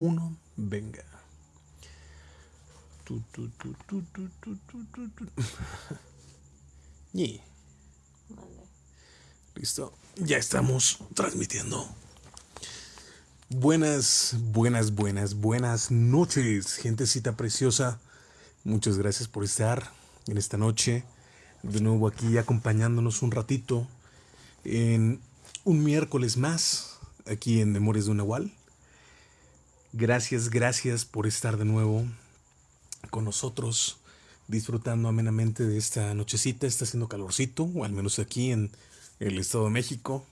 uno, venga. Listo, ya estamos transmitiendo. Buenas, buenas, buenas, buenas noches, gentecita preciosa. Muchas gracias por estar en esta noche. De nuevo aquí acompañándonos un ratito en un miércoles más, aquí en Memorias de un Nahual. Gracias, gracias por estar de nuevo con nosotros, disfrutando amenamente de esta nochecita. Está haciendo calorcito, o al menos aquí en el Estado de México.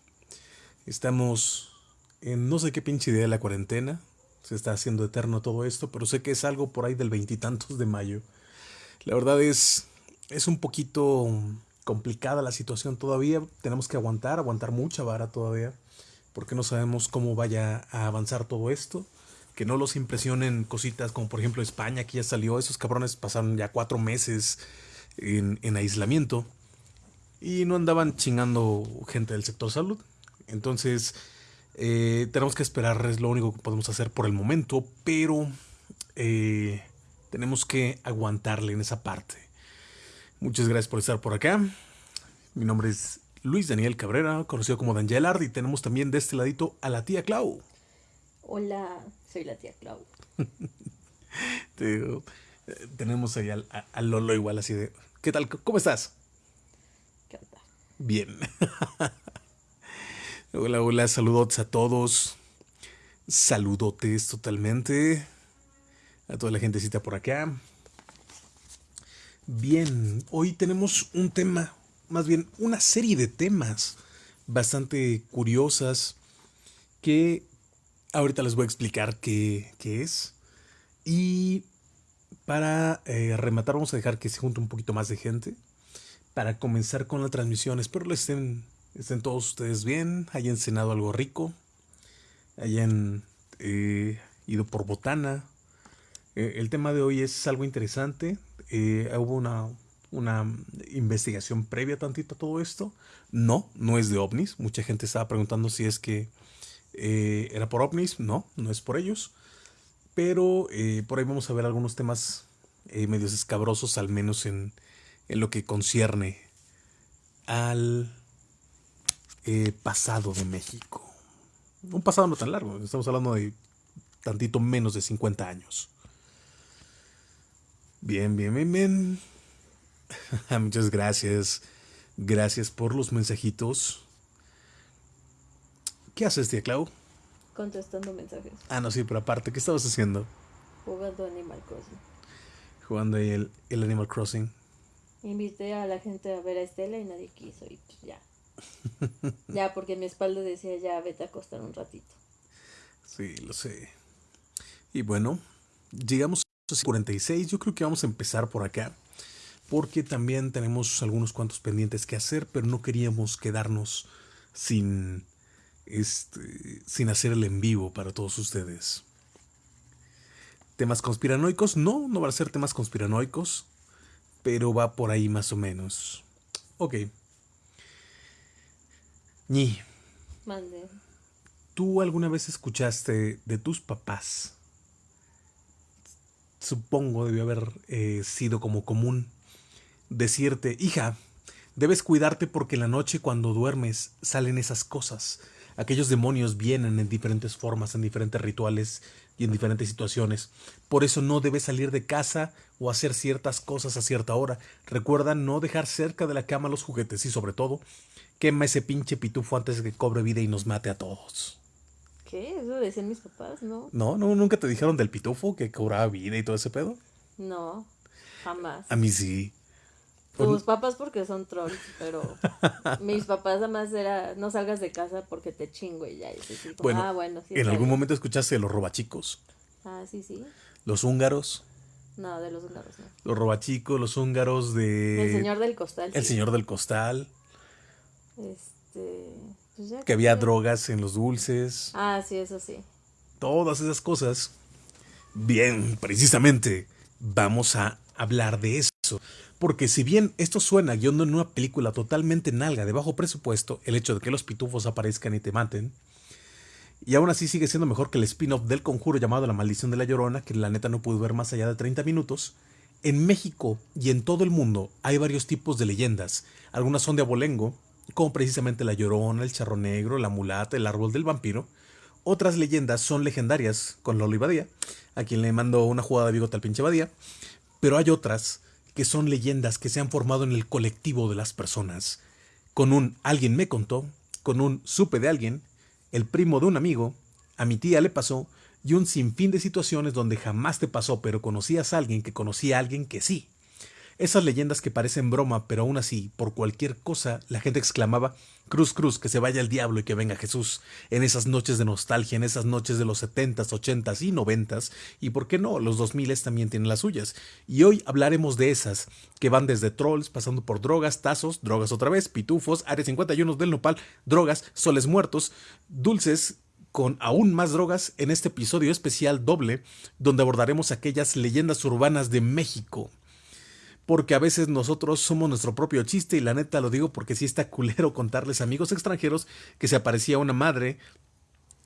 Estamos en no sé qué pinche idea de la cuarentena. Se está haciendo eterno todo esto, pero sé que es algo por ahí del veintitantos de mayo. La verdad es, es un poquito complicada la situación todavía. Tenemos que aguantar, aguantar mucha vara todavía, porque no sabemos cómo vaya a avanzar todo esto que no los impresionen cositas como por ejemplo España, que ya salió, esos cabrones pasaron ya cuatro meses en, aislamiento y no andaban chingando gente del sector salud. Entonces, eh, tenemos que esperar, es lo único que podemos hacer por el momento, pero eh, tenemos que aguantarle en esa parte. Muchas gracias por estar por acá. Mi nombre es Luis Daniel Cabrera, conocido como Dan y tenemos también de este ladito a la tía Clau. Hola, soy la tía Clau. Eh, tenemos ahí al, Lolo igual así de, ¿qué tal? ¿Cómo estás? ¿Qué onda? Bien. hola, hola, saludotes a todos. Saludotes totalmente. A toda la gentecita por acá. Bien, hoy tenemos un tema, más bien una serie de temas bastante curiosas que Ahorita les voy a explicar qué, es. Y para eh, rematar, vamos a dejar que se junte un poquito más de gente. Para comenzar con la transmisión. Espero estén, estén todos ustedes bien. Hayan cenado algo rico. Hayan eh, ido por botana. Eh, el tema de hoy es algo interesante. hubo una, una investigación previa tantito a todo esto. No, no es de ovnis. Mucha gente estaba preguntando si es que eh, ¿Era por ovnis? No, no es por ellos. Pero eh, por ahí vamos a ver algunos temas eh, medios escabrosos, al menos en, en lo que concierne al pasado de México. Un pasado no tan largo, estamos hablando de tantito menos de 50 años. Bien, bien, bien, bien. Muchas gracias. Gracias por los mensajitos. ¿Qué haces, tía Clau? Contestando mensajes. Ah, no, sí, pero aparte, ¿qué estabas haciendo? Jugando Animal Crossing. Jugando ahí el, el Animal Crossing. Invité a la gente a ver a Estela y nadie quiso y pues ya. ya, porque mi espalda decía ya vete a acostar un ratito. Sí, lo sé. Y bueno, llegamos a 46. Yo creo que vamos a empezar por acá. Porque también tenemos algunos cuantos pendientes que hacer, pero no queríamos quedarnos sin este, sin hacer el en vivo para todos ustedes. ¿Temas conspiranoicos? No, no van a ser temas conspiranoicos, pero va por ahí más o menos. Ok. Ñi. Mande. ¿Tú alguna vez escuchaste de tus papás? Supongo debió haber eh, sido como común decirte, hija, debes cuidarte porque en la noche cuando duermes salen esas cosas aquellos demonios vienen en diferentes formas, en diferentes rituales y en diferentes situaciones. Por eso no debes salir de casa o hacer ciertas cosas a cierta hora. Recuerda no dejar cerca de la cama los juguetes y sobre todo, quema ese pinche pitufo antes de que cobre vida y nos mate a todos. ¿Qué? ¿Eso decían mis papás? No. No, no, nunca te dijeron del pitufo que cobraba vida y todo ese pedo. No, jamás. A mí sí. Tus papás porque son trolls, pero mis papás además era no salgas de casa porque te chingo y ya. bueno, ah, bueno sí, ¿En algún momento escuchaste los robachicos? Ah, sí, sí. ¿Los húngaros? No, de los húngaros no. Los robachicos, los húngaros de... El señor del costal. El señor del costal. Este... Pues que había drogas en los dulces. Ah, sí, eso sí. Todas esas cosas. Bien, precisamente, vamos a hablar de eso. Porque si bien esto suena guion en una película totalmente nalga de bajo presupuesto, el hecho de que los pitufos aparezcan y te maten, Y aún así sigue siendo mejor que el spin-off del conjuro llamado La Maldición de la Llorona, que la neta no pude ver más allá de 30 minutos. En México y en todo el mundo hay varios tipos de leyendas. Algunas son de abolengo, como precisamente la Llorona, el Charro Negro, la Mulata, el Árbol del Vampiro. Otras leyendas son legendarias, con Loli Badía, a quien le mando una jugada de bigote al pinche Badía. Pero hay otras que son leyendas que se han formado en el colectivo de las personas. Con un alguien me contó, con un supe de alguien, el primo de un amigo, a mi tía le pasó, y un sinfín de situaciones donde jamás te pasó, pero conocías a alguien que conocía a alguien que sí. Esas leyendas que parecen broma, pero aún así, por cualquier cosa, la gente exclamaba, Cruz, cruz, que se vaya el diablo y que venga Jesús, en esas noches de nostalgia, en esas noches de los setentas, ochentas y noventas, y por qué no, los dos miles también tienen las suyas. Y hoy hablaremos de esas, que van desde trolls, pasando por drogas, tazos, drogas otra vez, pitufos, área 51 del nopal, drogas, soles muertos, dulces, con aún más drogas en este episodio especial doble, donde abordaremos aquellas leyendas urbanas de México porque a veces nosotros somos nuestro propio chiste y la neta lo digo porque sí está culero contarles a amigos extranjeros que se aparecía una madre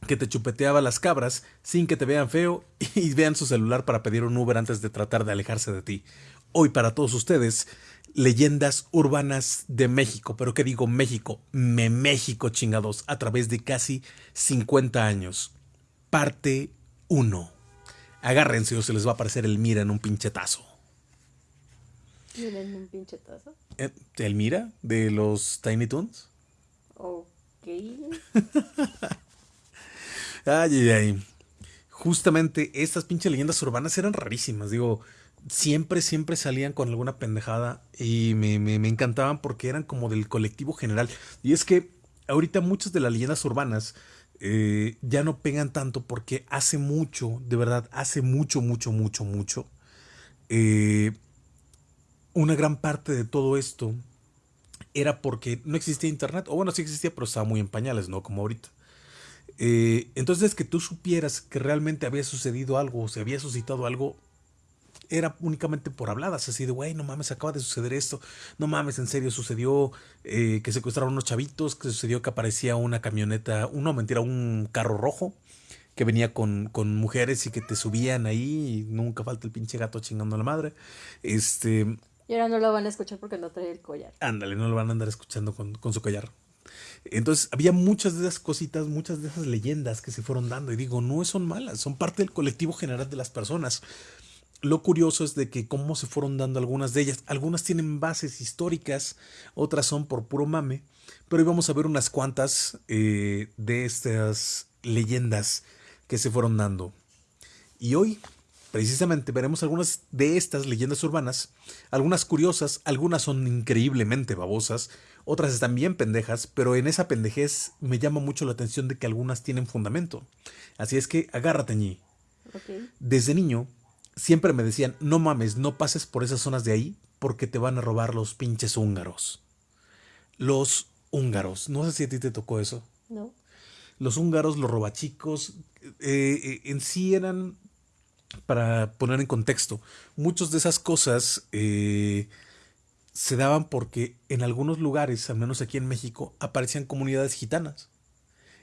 que te chupeteaba las cabras sin que te vean feo y vean su celular para pedir un Uber antes de tratar de alejarse de ti. Hoy para todos ustedes, leyendas urbanas de México, pero ¿qué digo México? Me México chingados, a través de casi 50 años. Parte 1. Agárrense o se les va a aparecer el mira en un pinchetazo. Miren un pinche tazo. Eh, ¿El Mira de los Tiny Toons? Ok. ay, ay, ay. Justamente estas pinches leyendas urbanas eran rarísimas. Digo, siempre, siempre salían con alguna pendejada y me, me, encantaban porque eran como del colectivo general. Y es que ahorita muchas de las leyendas urbanas eh, ya no pegan tanto porque hace mucho, de verdad, hace mucho, mucho, mucho, mucho. Eh, una gran parte de todo esto era porque no existía internet, o bueno, sí existía, pero estaba muy en pañales, ¿no? Como ahorita. Eh, entonces, que tú supieras que realmente había sucedido algo, o se había suscitado algo, era únicamente por habladas, así de, güey, no mames, acaba de suceder esto, no mames, en serio, sucedió eh, que secuestraron unos chavitos, que sucedió que aparecía una camioneta, no, mentira, un carro rojo que venía con, con mujeres y que te subían ahí, y nunca falta el pinche gato chingando a la madre. Este, y ahora no lo van a escuchar porque no trae el collar. Ándale, no lo van a andar escuchando con, con, su collar. Entonces, había muchas de esas cositas, muchas de esas leyendas que se fueron dando. Y digo, no son malas, son parte del colectivo general de las personas. Lo curioso es de que cómo se fueron dando algunas de ellas. Algunas tienen bases históricas, otras son por puro mame. Pero hoy vamos a ver unas cuantas eh, de estas leyendas que se fueron dando. Y hoy Precisamente veremos algunas de estas leyendas urbanas, algunas curiosas, algunas son increíblemente babosas, otras están bien pendejas, pero en esa pendejez me llama mucho la atención de que algunas tienen fundamento. Así es que agárrate, ñi. Desde niño siempre me decían, no mames, no pases por esas zonas de ahí porque te van a robar los pinches húngaros. Los húngaros, no sé si a ti te tocó eso. No. Los húngaros, los robachicos, eh, eh, en sí eran para poner en contexto, muchas de esas cosas eh, se daban porque en algunos lugares, al menos aquí en México, aparecían comunidades gitanas.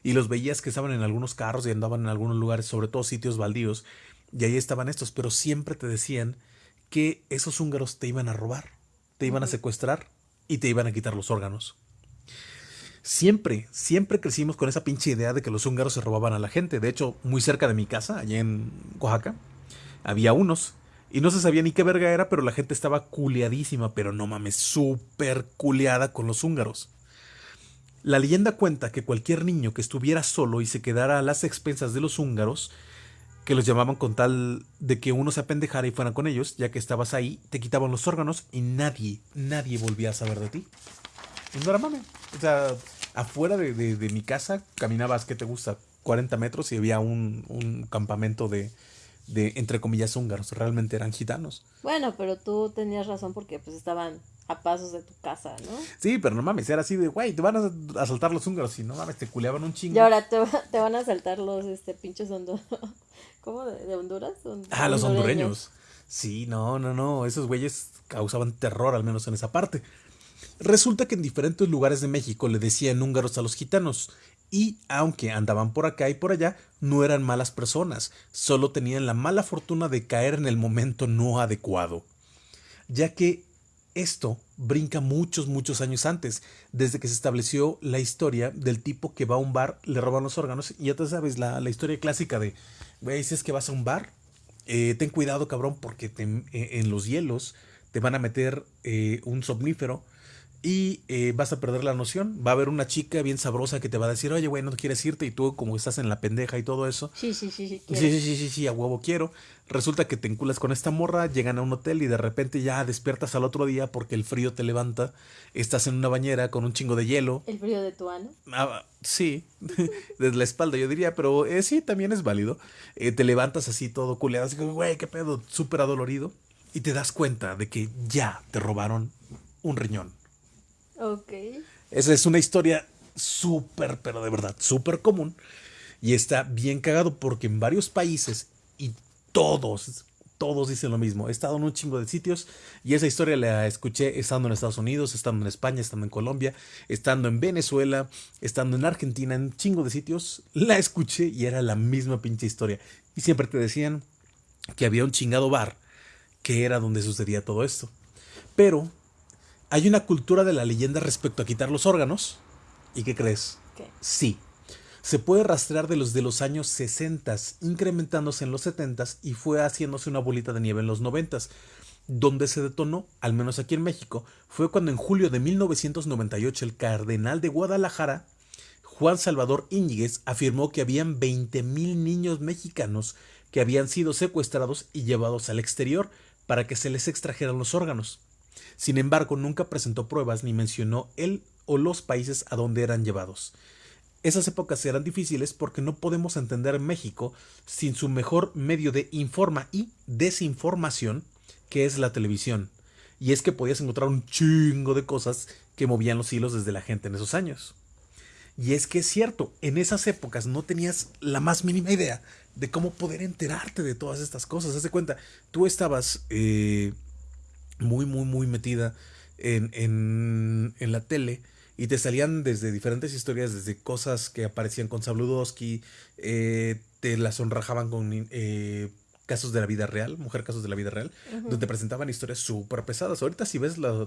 Y los veías que estaban en algunos carros y andaban en algunos lugares, sobre todo sitios baldíos, y ahí estaban estos, pero siempre te decían que esos húngaros te iban a robar, te iban a secuestrar y te iban a quitar los órganos. Siempre, siempre crecimos con esa pinche idea de que los húngaros se robaban a la gente. De hecho, muy cerca de mi casa, allá en Oaxaca, había unos. Y no se sabía ni qué verga era, pero la gente estaba culeadísima, pero no mames, súper culeada con los húngaros. La leyenda cuenta que cualquier niño que estuviera solo y se quedara a las expensas de los húngaros, que los llamaban con tal de que uno se apendejara y fuera con ellos, ya que estabas ahí, te quitaban los órganos y nadie, nadie volvía a saber de ti. No era mame. O sea, afuera de, de, mi casa caminabas, ¿qué te gusta? 40 metros y había un, un campamento de, de, entre comillas, húngaros, realmente eran gitanos. Bueno, pero tú tenías razón porque pues estaban a pasos de tu casa, ¿no? Sí, pero no mames, era así de, güey, te van a asaltar los húngaros y no mames, te culeaban un chingo. Y ahora te, te van a asaltar los, este, pinches honduras, ¿cómo? ¿De, Honduras? ah, los hondureños. Sí, no, no, no, esos güeyes causaban terror, al menos en esa parte. Resulta que en diferentes lugares de México le decían húngaros a los gitanos. Y aunque andaban por acá y por allá, no eran malas personas, solo tenían la mala fortuna de caer en el momento no adecuado, ya que esto brinca muchos, muchos años antes, desde que se estableció la historia del tipo que va a un bar, le roban los órganos, y ya te sabes, la, historia clásica de, güey, es que vas a un bar, eh, ten cuidado, cabrón, porque eh, en los hielos te van a meter eh, un somnífero y eh, vas a perder la noción. Va a haber una chica bien sabrosa que te va a decir, oye, güey, no quieres irte y tú como estás en la pendeja y todo eso. Sí, sí, sí, sí. Sí, sí, sí, sí, sí, a huevo quiero. Resulta que te enculas con esta morra, llegan a un hotel y de repente ya despiertas al otro día porque el frío te levanta. Estás en una bañera con un chingo de hielo. ¿El frío de tu ano? Ah, sí, desde la espalda yo diría, pero eh, sí, también es válido. Eh, te levantas así todo culeado, así como, güey, qué pedo, súper adolorido. Y te das cuenta de que ya te robaron un riñón. Ok. Esa es una historia súper, pero de verdad, súper común. Y está bien cagado porque en varios países y todos, todos dicen lo mismo. He estado en un chingo de sitios y esa historia la escuché estando en Estados Unidos, estando en España, estando en Colombia, estando en Venezuela, estando en Argentina, en un chingo de sitios. La escuché y era la misma pinche historia. Y siempre te decían que había un chingado bar que era donde sucedía todo esto. Pero hay una cultura de la leyenda respecto a quitar los órganos. ¿Y qué crees? Sí. Se puede rastrear de los de los años 60, incrementándose en los 70 y fue haciéndose una bolita de nieve en los 90. Donde se detonó, al menos aquí en México, fue cuando en julio de 1998 el cardenal de Guadalajara, Juan Salvador Íñiguez, afirmó que habían 20.000 niños mexicanos que habían sido secuestrados y llevados al exterior para que se les extrajeran los órganos. Sin embargo, nunca presentó pruebas ni mencionó él o los países a donde eran llevados. Esas épocas eran difíciles porque no podemos entender México sin su mejor medio de informa y desinformación, que es la televisión. Y es que podías encontrar un chingo de cosas que movían los hilos desde la gente en esos años. Y es que es cierto, en esas épocas no tenías la más mínima idea de cómo poder enterarte de todas estas cosas. Haz de cuenta, tú estabas eh, muy, muy, muy metida en, en, en, la tele y te salían desde diferentes historias, desde cosas que aparecían con Sabludowski, eh, te las sonrajaban con eh, casos de la vida real, mujer casos de la vida real, donde presentaban historias súper pesadas. Ahorita si ves la,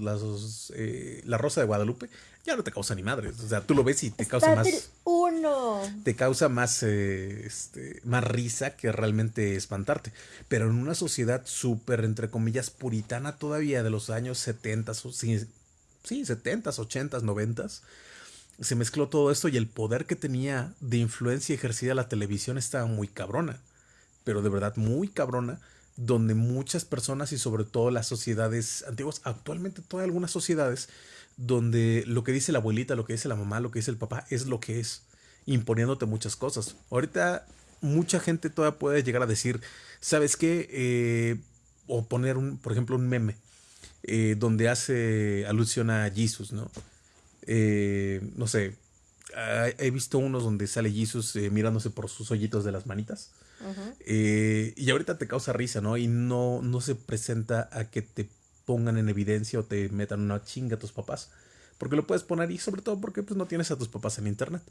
eh, la Rosa de Guadalupe, ya no te causa ni madre. O sea, tú lo ves y te causa más... Uno. Te causa más, eh, este, más risa que realmente espantarte. Pero en una sociedad súper, entre comillas, puritana todavía de los años 70, sí, sí 70, 80, 90, se mezcló todo esto y el poder que tenía de influencia ejercida la televisión estaba muy cabrona pero de verdad muy cabrona, donde muchas personas y sobre todo las sociedades antiguas, actualmente todas algunas sociedades, donde lo que dice la abuelita, lo que dice la mamá, lo que dice el papá, es lo que es, imponiéndote muchas cosas. Ahorita mucha gente todavía puede llegar a decir, ¿sabes qué? Eh, o poner, un, por ejemplo, un meme eh, donde hace alusión a Jesus, ¿no? Eh, no sé, he visto unos donde sale Jesus mirándose por sus hoyitos de las manitas. Eh, y ahorita te causa risa, ¿no? Y no, no se presenta a que te pongan en evidencia o te metan una chinga a tus papás. Porque lo puedes poner y sobre todo porque pues, no tienes a tus papás en internet.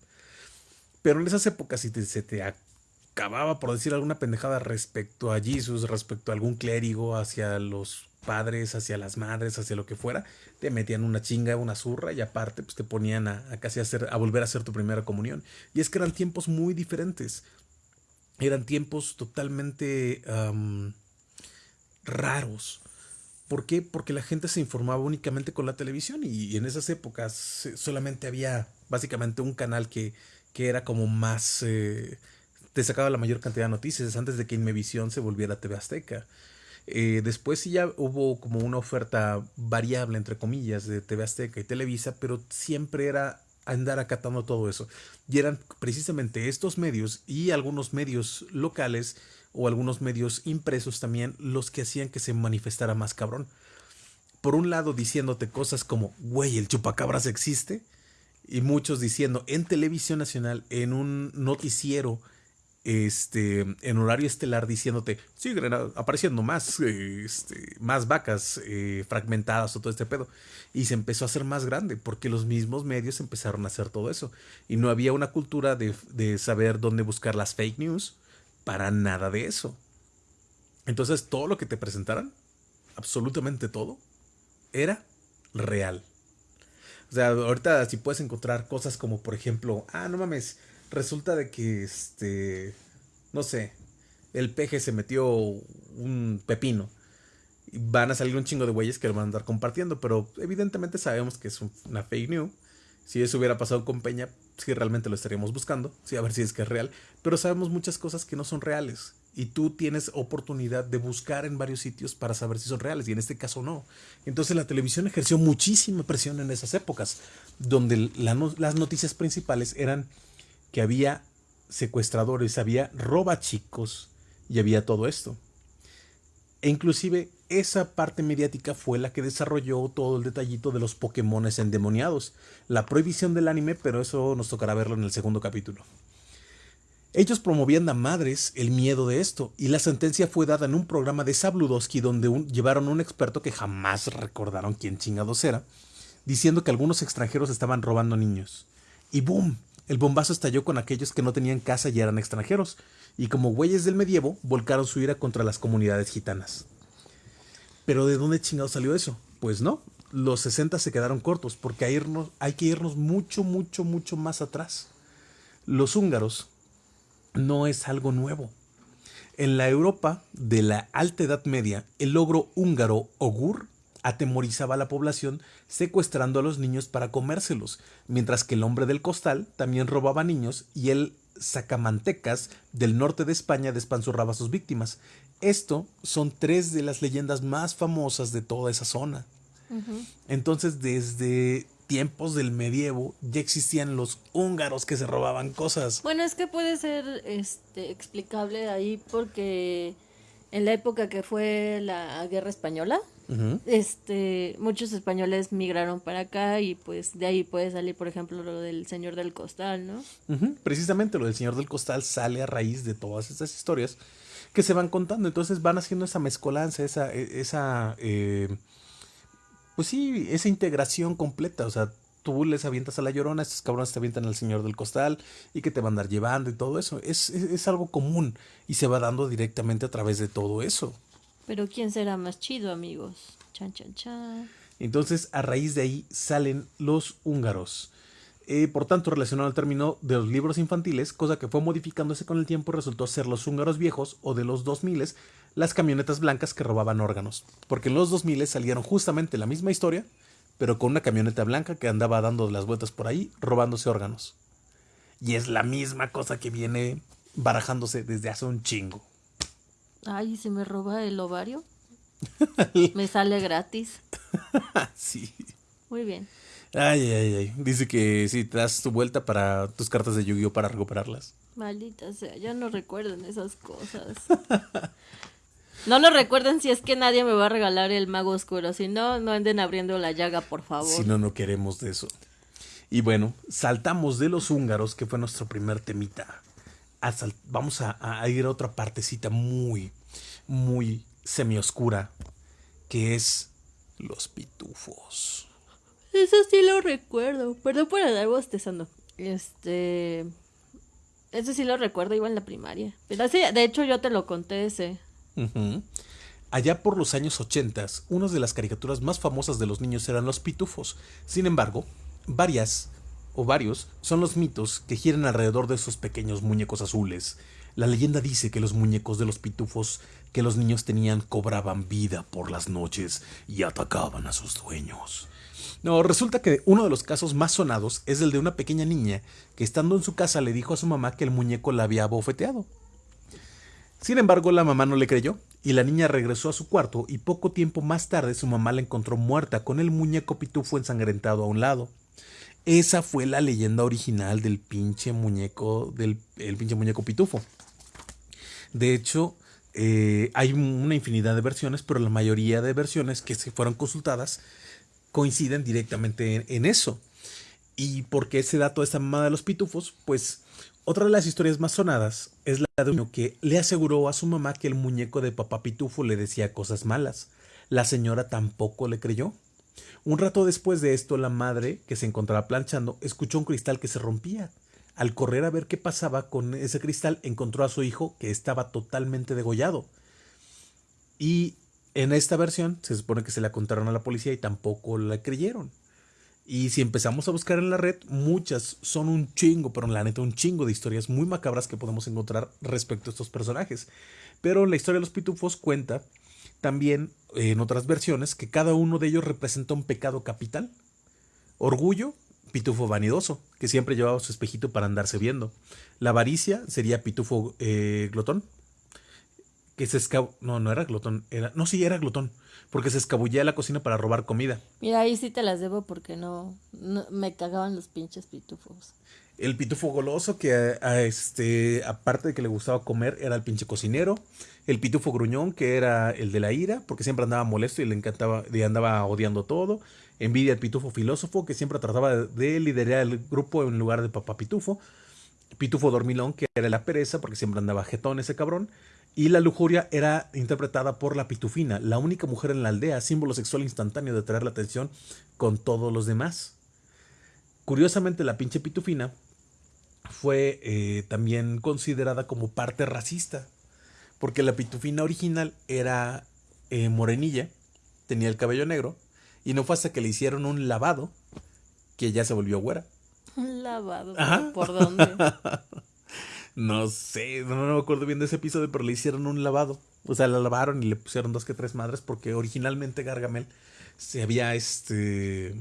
Pero en esas épocas, si se te acababa por decir alguna pendejada respecto a Jesús, respecto a algún clérigo, hacia los padres, hacia las madres, hacia lo que fuera, te metían una chinga, una zurra y aparte pues te ponían a, a casi hacer, a volver a hacer tu primera comunión. Y es que eran tiempos muy diferentes eran tiempos totalmente raros. ¿Por qué? Porque la gente se informaba únicamente con la televisión y, en esas épocas solamente había básicamente un canal que, que era como más... Eh, te sacaba la mayor cantidad de noticias antes de que Inmevisión se volviera TV Azteca. Eh, después sí ya hubo como una oferta variable, entre comillas, de TV Azteca y Televisa, pero siempre era andar acatando todo eso. Y eran precisamente estos medios y algunos medios locales o algunos medios impresos también los que hacían que se manifestara más cabrón. Por un lado diciéndote cosas como, güey, el chupacabras existe. Y muchos diciendo en televisión nacional, en un noticiero este, en horario estelar diciéndote, siguen apareciendo más, este, más vacas eh, fragmentadas o todo este pedo. Y se empezó a hacer más grande porque los mismos medios empezaron a hacer todo eso. Y no había una cultura de, de saber dónde buscar las fake news para nada de eso. Entonces todo lo que te presentaran, absolutamente todo, era real. O sea, ahorita si puedes encontrar cosas como, por ejemplo, ah, no mames, resulta de que, este, no sé, el peje se metió un pepino. Van a salir un chingo de güeyes que lo van a andar compartiendo, pero evidentemente sabemos que es una fake news. Si eso hubiera pasado con Peña, sí realmente lo estaríamos buscando, sí, a ver si es que es real. Pero sabemos muchas cosas que no son reales y tú tienes oportunidad de buscar en varios sitios para saber si son reales y en este caso no. Entonces la televisión ejerció muchísima presión en esas épocas, donde las noticias principales eran que había secuestradores, había robachicos y había todo esto. E inclusive esa parte mediática fue la que desarrolló todo el detallito de los Pokémones endemoniados, la prohibición del anime, pero eso nos tocará verlo en el segundo capítulo. Ellos promovían a madres el miedo de esto, y la sentencia fue dada en un programa de Sabludowski donde llevaron a un experto que jamás recordaron quién chingados era, diciendo que algunos extranjeros estaban robando niños. Y boom, el bombazo estalló con aquellos que no tenían casa y eran extranjeros, y como güeyes del medievo, volcaron su ira contra las comunidades gitanas. Pero ¿de dónde chingados salió eso? Pues no, los 60 se quedaron cortos, porque hay, hay que irnos mucho, mucho, mucho más atrás. Los húngaros no es algo nuevo. En la Europa de la Alta Edad Media, el logro húngaro Ogur atemorizaba a la población secuestrando a los niños para comérselos, mientras que el hombre del costal también robaba niños y el sacamantecas del norte de España despanzurraba a sus víctimas. Esto son tres de las leyendas más famosas de toda esa zona. Entonces, desde tiempos del medievo ya existían los húngaros que se robaban cosas. Bueno, es que puede ser este explicable ahí porque en la época que fue la guerra española, este muchos españoles migraron para acá y pues de ahí puede salir, por ejemplo, lo del señor del costal, ¿no? Precisamente lo del señor del costal sale a raíz de todas esas historias que se van contando, entonces van haciendo esa mezcolanza, esa, e, esa eh, pues sí, esa integración completa, o sea, tú les avientas a la llorona, estos cabrones te avientan al señor del costal y que te van a andar llevando y todo eso. Es, es, algo común y se va dando directamente a través de todo eso. Pero ¿quién será más chido, amigos? Chan, chan, chan. Entonces, a raíz de ahí salen los húngaros. Eh, por tanto, relacionado al término de los libros infantiles, cosa que fue modificándose con el tiempo, resultó ser los húngaros viejos o de los 2000 las camionetas blancas que robaban órganos. Porque en los 2000 salieron justamente la misma historia, pero con una camioneta blanca que andaba dando las vueltas por ahí, robándose órganos. Y es la misma cosa que viene barajándose desde hace un chingo. Ay, ¿se me roba el ovario? me sale gratis. sí. Muy bien. Ay, ay, ay. Dice que si te das tu vuelta para tus cartas de Yu-Gi-Oh para recuperarlas. Maldita sea, ya no recuerden esas cosas. no lo recuerden si es que nadie me va a regalar el mago oscuro. Si no, no anden abriendo la llaga, por favor. Si no, no queremos de eso. Y bueno, saltamos de los húngaros, que fue nuestro primer temita. Vamos a, a, ir a otra partecita muy, muy semioscura, que es los pitufos. Eso sí lo recuerdo. Perdón por andar bostezando. Este. Eso sí lo recuerdo, iba en la primaria. Pero de hecho, yo te lo conté ese. Allá por los años 80, una de las caricaturas más famosas de los niños eran los pitufos. Sin embargo, varias o varios son los mitos que giran alrededor de esos pequeños muñecos azules. La leyenda dice que los muñecos de los pitufos que los niños tenían cobraban vida por las noches y atacaban a sus dueños. No, resulta que uno de los casos más sonados es el de una pequeña niña que estando en su casa le dijo a su mamá que el muñeco la había bofeteado. Sin embargo, la mamá no le creyó y la niña regresó a su cuarto y poco tiempo más tarde su mamá la encontró muerta con el muñeco pitufo ensangrentado a un lado. Esa fue la leyenda original del pinche muñeco, del el pinche muñeco pitufo. De hecho, eh, hay una infinidad de versiones, pero la mayoría de versiones que se fueron consultadas coinciden directamente en, eso. ¿Y por qué se da toda esta mamada de los pitufos? Pues otra de las historias más sonadas es la de un niño que le aseguró a su mamá que el muñeco de papá pitufo le decía cosas malas. La señora tampoco le creyó. Un rato después de esto, la madre, que se encontraba planchando, escuchó un cristal que se rompía. Al correr a ver qué pasaba con ese cristal, encontró a su hijo que estaba totalmente degollado. Y en esta versión se supone que se la contaron a la policía y tampoco la creyeron. Y si empezamos a buscar en la red, muchas son un chingo, pero en la neta un chingo de historias muy macabras que podemos encontrar respecto a estos personajes. Pero la historia de los pitufos cuenta también en otras versiones que cada uno de ellos representa un pecado capital. Orgullo, pitufo vanidoso, que siempre llevaba su espejito para andarse viendo. La avaricia sería pitufo eh, glotón, que se escabó. No, no era glotón, era. No, sí, era glotón porque se escabullía a la cocina para robar comida. Mira, ahí sí te las debo porque no, me cagaban los pinches pitufos. El pitufo goloso que a, este aparte de que le gustaba comer era el pinche cocinero, el pitufo gruñón que era el de la ira porque siempre andaba molesto y le encantaba y andaba odiando todo, envidia el pitufo filósofo que siempre trataba de liderar el grupo en lugar de papá pitufo, pitufo dormilón que era la pereza porque siempre andaba jetón ese cabrón. Y la lujuria era interpretada por la pitufina, la única mujer en la aldea, símbolo sexual instantáneo de atraer la atención con todos los demás. Curiosamente, la pinche pitufina fue eh, también considerada como parte racista, porque la pitufina original era eh, morenilla, tenía el cabello negro, y no fue hasta que le hicieron un lavado que ya se volvió güera. Un lavado, ¿por dónde? No sé, no, me acuerdo bien de ese episodio, pero le hicieron un lavado. O sea, la lavaron y le pusieron dos que tres madres porque originalmente Gargamel se había este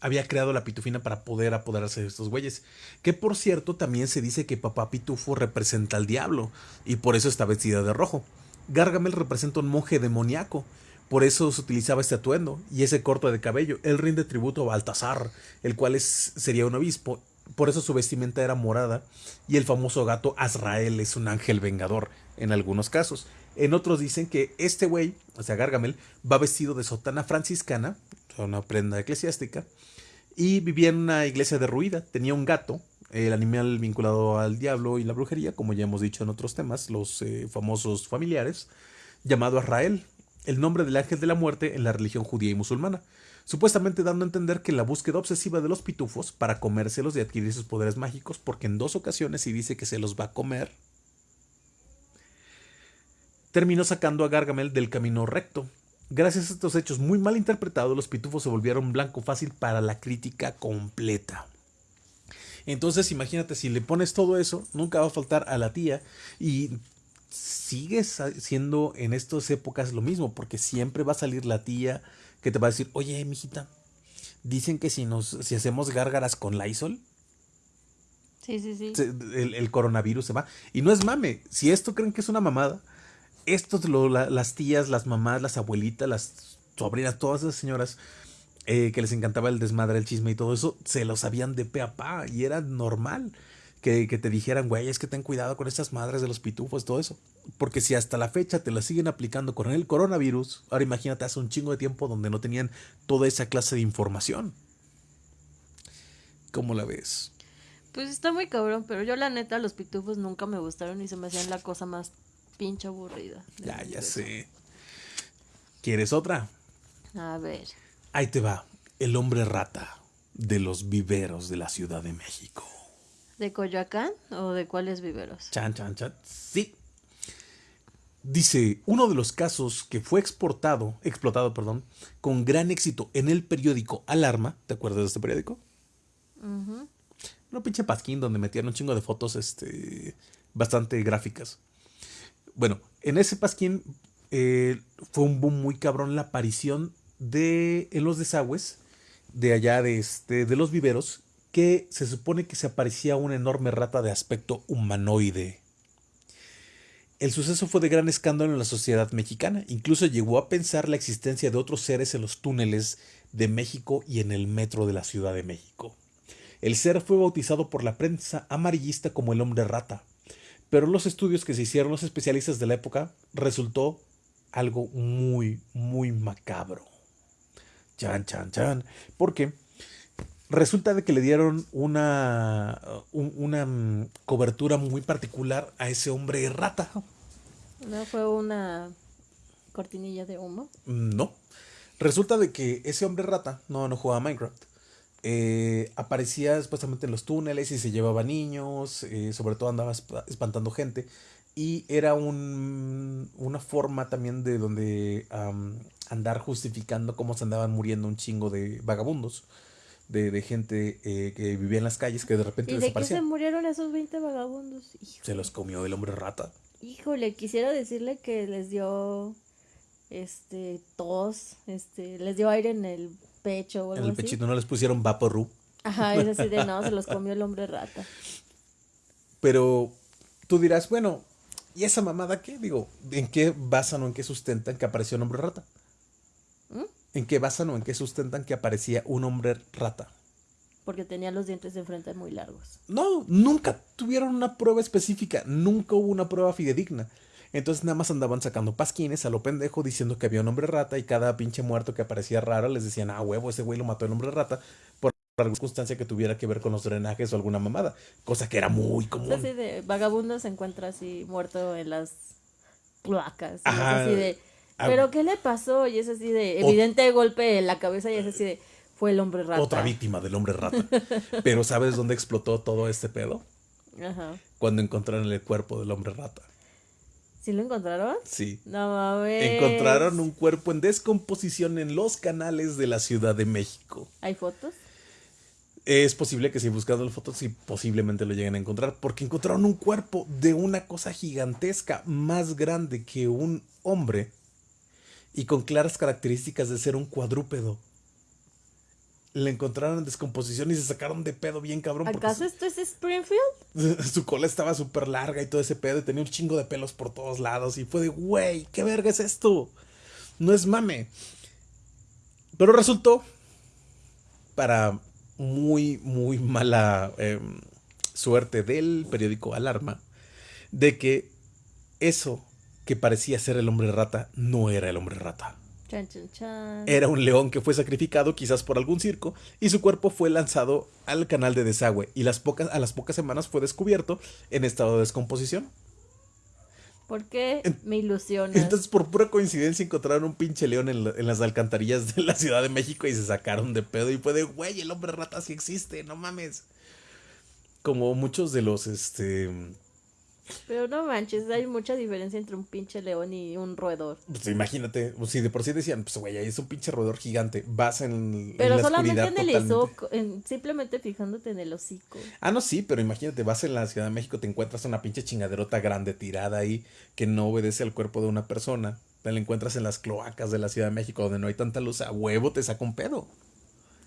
había creado la pitufina para poder apoderarse de estos güeyes. Que por cierto, también se dice que papá pitufo representa al diablo y por eso está vestida de rojo. Gargamel representa un monje demoníaco. Por eso se utilizaba este atuendo y ese corto de cabello. Él rinde tributo a Baltasar, el cual es, sería un obispo, por eso su vestimenta era morada y el famoso gato Azrael es un ángel vengador en algunos casos. En otros dicen que este güey, o sea, Gargamel, va vestido de sotana franciscana, una prenda eclesiástica, y vivía en una iglesia derruida. Tenía un gato, el animal vinculado al diablo y la brujería, como ya hemos dicho en otros temas, los eh, famosos familiares, llamado Azrael, el nombre del ángel de la muerte en la religión judía y musulmana supuestamente dando a entender que la búsqueda obsesiva de los pitufos para comérselos y adquirir sus poderes mágicos, porque en dos ocasiones sí dice que se los va a comer, terminó sacando a Gargamel del camino recto. Gracias a estos hechos muy mal interpretados, los pitufos se volvieron blanco fácil para la crítica completa. Entonces, imagínate, si le pones todo eso, nunca va a faltar a la tía y sigues siendo en estas épocas lo mismo, porque siempre va a salir la tía que te va a decir, oye, mijita, dicen que si nos, si hacemos gárgaras con Lysol, sí, sí, sí. el, coronavirus se va. Y no es mame, si esto creen que es una mamada, estos, las tías, las mamás, las abuelitas, las sobrinas, todas esas señoras eh, que les encantaba el desmadre, el chisme y todo eso, se lo sabían de pe a pa y era normal que, que, te dijeran, güey, es que ten cuidado con estas madres de los pitufos, todo eso. Porque si hasta la fecha te la siguen aplicando con el coronavirus, ahora imagínate hace un chingo de tiempo donde no tenían toda esa clase de información. ¿Cómo la ves? Pues está muy cabrón, pero yo la neta los pitufos nunca me gustaron y se me hacían la cosa más pinche aburrida. Ya, ya sé. ¿Quieres otra? A ver. Ahí te va. El hombre rata de los viveros de la Ciudad de México. ¿De Coyoacán o de cuáles viveros? Chan, chan, chan. Sí. Dice, uno de los casos que fue exportado, explotado, perdón, con gran éxito en el periódico Alarma, ¿te acuerdas de este periódico? Uh pinche pasquín donde metían un chingo de fotos este, bastante gráficas. Bueno, en ese pasquín eh, fue un boom muy cabrón la aparición de en los desagües de allá de, este, de los viveros que se supone que se aparecía una enorme rata de aspecto humanoide. El suceso fue de gran escándalo en la sociedad mexicana, incluso llegó a pensar la existencia de otros seres en los túneles de México y en el metro de la Ciudad de México. El ser fue bautizado por la prensa amarillista como el hombre rata, pero los estudios que se hicieron los especialistas de la época resultó algo muy, muy macabro. Chan, chan, chan. Porque resulta de que le dieron una, una mm, cobertura muy particular a ese hombre rata. ¿No fue una cortinilla de humo? No. Resulta de que ese hombre rata, no, no jugaba Minecraft, eh, aparecía supuestamente en los túneles y se llevaba niños, eh, sobre todo andaba espantando gente. Y era un, una forma también de donde andar justificando cómo se andaban muriendo un chingo de vagabundos, de, gente eh, que vivía en las calles que de repente ¿Y de qué se murieron esos 20 vagabundos? Se los comió el hombre rata. Híjole, quisiera decirle que les dio este tos, este, les dio aire en el pecho o algo En el pechito no les pusieron vaporru. Ajá, es así de no, se los comió el hombre rata. Pero tú dirás, bueno, ¿y esa mamada qué? Digo, ¿en qué basan o en qué sustentan que apareció un hombre rata? ¿Mm? ¿En qué basan o en qué sustentan que aparecía un hombre rata? Porque tenía los dientes de frente muy largos. No, nunca tuvieron una prueba específica, nunca hubo una prueba fidedigna. Entonces nada más andaban sacando pasquines a lo pendejo diciendo que había un hombre rata y cada pinche muerto que aparecía raro les decían, ah, huevo, ese güey lo mató el hombre rata por alguna circunstancia que tuviera que ver con los drenajes o alguna mamada. Cosa que era muy común. así de vagabundo se encuentra así muerto en las placas. así de, ah, ¿pero qué le pasó? Y es así de, evidente golpe en la cabeza y es así de, fue el hombre rata. Otra víctima del hombre rata. Pero ¿sabes dónde explotó todo este pedo? Ajá. Cuando encontraron el cuerpo del hombre rata. ¿Sí lo encontraron? Sí. No mames. Encontraron un cuerpo en descomposición en los canales de la Ciudad de México. ¿Hay fotos? Es posible que si buscando las fotos, sí, posiblemente lo lleguen a encontrar, porque encontraron un cuerpo de una cosa gigantesca, más grande que un hombre, y con claras características de ser un cuadrúpedo le encontraron en descomposición y se sacaron de pedo bien cabrón. ¿Acaso esto es Springfield? Su cola estaba súper larga y todo ese pedo y tenía un chingo de pelos por todos lados y fue de, güey, ¿qué verga es esto? No es mame. Pero resultó, para muy, muy mala em, suerte del periódico Alarma, de que eso que parecía ser el hombre rata no era el hombre rata. Era un león que fue sacrificado quizás por algún circo y su cuerpo fue lanzado al canal de desagüe y las pocas, a las pocas semanas fue descubierto en estado de descomposición. ¿Por qué me ilusionas? Entonces, por pura coincidencia, encontraron un pinche león en, las alcantarillas de la Ciudad de México y se sacaron de pedo. Y fue de, güey, el hombre rata sí existe, no mames. Como muchos de los, este, pero no manches, hay mucha diferencia entre un pinche león y un roedor. Pues imagínate, si de por sí decían, pues güey, es un pinche roedor gigante, vas en, pero solamente en el hocico, simplemente fijándote en el hocico. Ah, no, sí, pero imagínate, vas en la Ciudad de México, te encuentras una pinche chingaderota grande tirada ahí que no obedece al cuerpo de una persona. Te la encuentras en las cloacas de la Ciudad de México donde no hay tanta luz, a huevo te saca un pedo.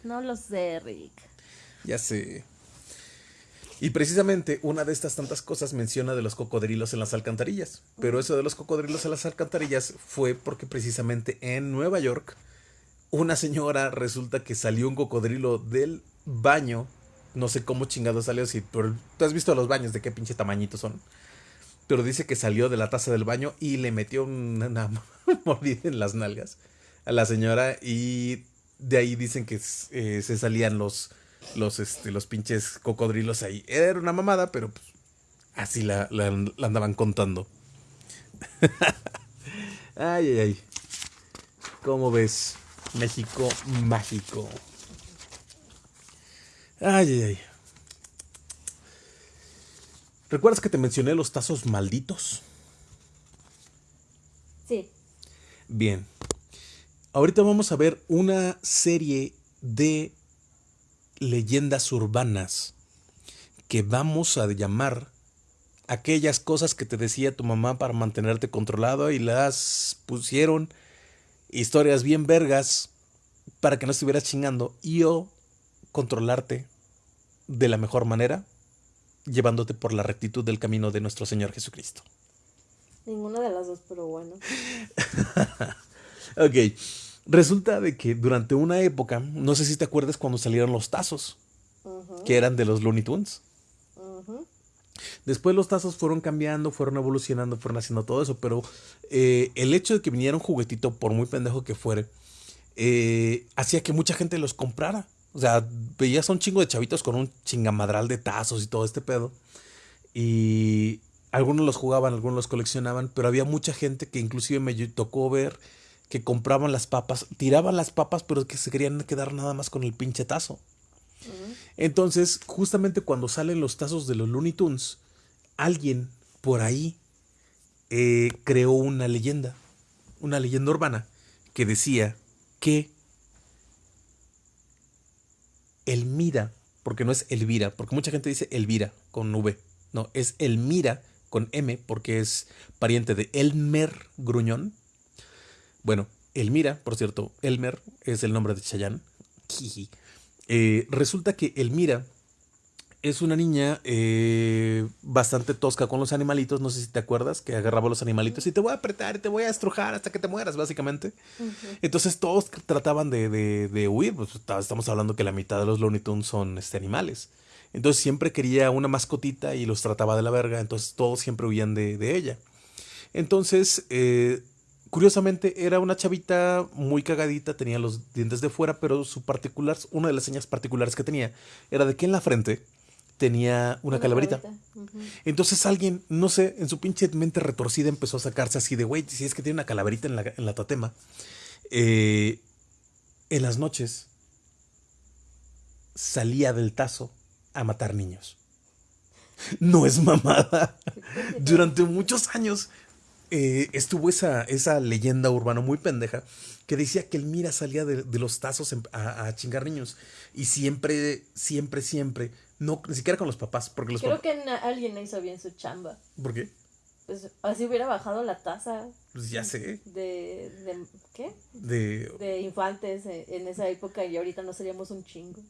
No lo sé, Rick. Ya sé. Y precisamente una de estas tantas cosas menciona de los cocodrilos en las alcantarillas. Pero eso de los cocodrilos en las alcantarillas fue porque precisamente en Nueva York una señora resulta que salió un cocodrilo del baño. No sé cómo chingado salió, si tú has visto los baños de qué pinche tamañito son. Pero dice que salió de la taza del baño y le metió una mordida en las nalgas a la señora y de ahí dicen que eh, se salían los los, este, los pinches cocodrilos ahí. Era una mamada, pero pues, así la, la, andaban contando. ay, ay, ay. ¿Cómo ves? México mágico. Ay, ay, ay. ¿Recuerdas que te mencioné los tazos malditos? Sí. Bien. Ahorita vamos a ver una serie de leyendas urbanas que vamos a llamar aquellas cosas que te decía tu mamá para mantenerte controlado y las pusieron historias bien vergas para que no estuvieras chingando y o controlarte de la mejor manera llevándote por la rectitud del camino de nuestro Señor Jesucristo. Ninguna de las dos, pero bueno. ok. Resulta de que durante una época, no sé si te acuerdas cuando salieron los tazos, que eran de los Looney Tunes. Después los tazos fueron cambiando, fueron evolucionando, fueron haciendo todo eso, pero eh, el hecho de que viniera un juguetito, por muy pendejo que fuere, eh, hacía que mucha gente los comprara. O sea, veías a un chingo de chavitos con un chingamadral de tazos y todo este pedo. Y algunos los jugaban, algunos los coleccionaban, pero había mucha gente que inclusive me tocó ver que compraban las papas, tiraban las papas, pero que se querían quedar nada más con el pinche tazo. Entonces, justamente cuando salen los tazos de los Looney Tunes, alguien por ahí eh, creó una leyenda, una leyenda urbana, que decía que Elmira, porque no es Elvira, porque mucha gente dice Elvira con V, no, es Elmira con M, porque es pariente de Elmer Gruñón. Bueno, Elmira, por cierto, Elmer es el nombre de Chayanne. Eh, resulta que Elmira es una niña eh, bastante tosca con los animalitos. No sé si te acuerdas que agarraba los animalitos y te voy a apretar y te voy a estrujar hasta que te mueras, básicamente. Entonces todos trataban de, huir. Pues, estamos hablando que la mitad de los Looney Tunes son este, animales. Entonces siempre quería una mascotita y los trataba de la verga. Entonces todos siempre huían de, ella. Entonces, eh, curiosamente, era una chavita muy cagadita, tenía los dientes de fuera, pero su particular, una de las señas particulares que tenía era de que en la frente tenía una, calaverita. Entonces alguien, no sé, en su pinche mente retorcida empezó a sacarse así de, güey, si es que tiene una calaverita en la, en la tatema. Eh, en las noches salía del tazo a matar niños. No es mamada. Durante muchos años eh, estuvo esa, esa leyenda urbana muy pendeja que decía que el Mira salía de, los tazos a, a, chingar niños. Y siempre, siempre, siempre no, ni siquiera con los papás. Porque los Creo que alguien hizo bien su chamba. ¿Por qué? Pues así hubiera bajado la tasa. Pues ya sé. De, de ¿qué? De... de infantes en esa época y ahorita no seríamos un chingo.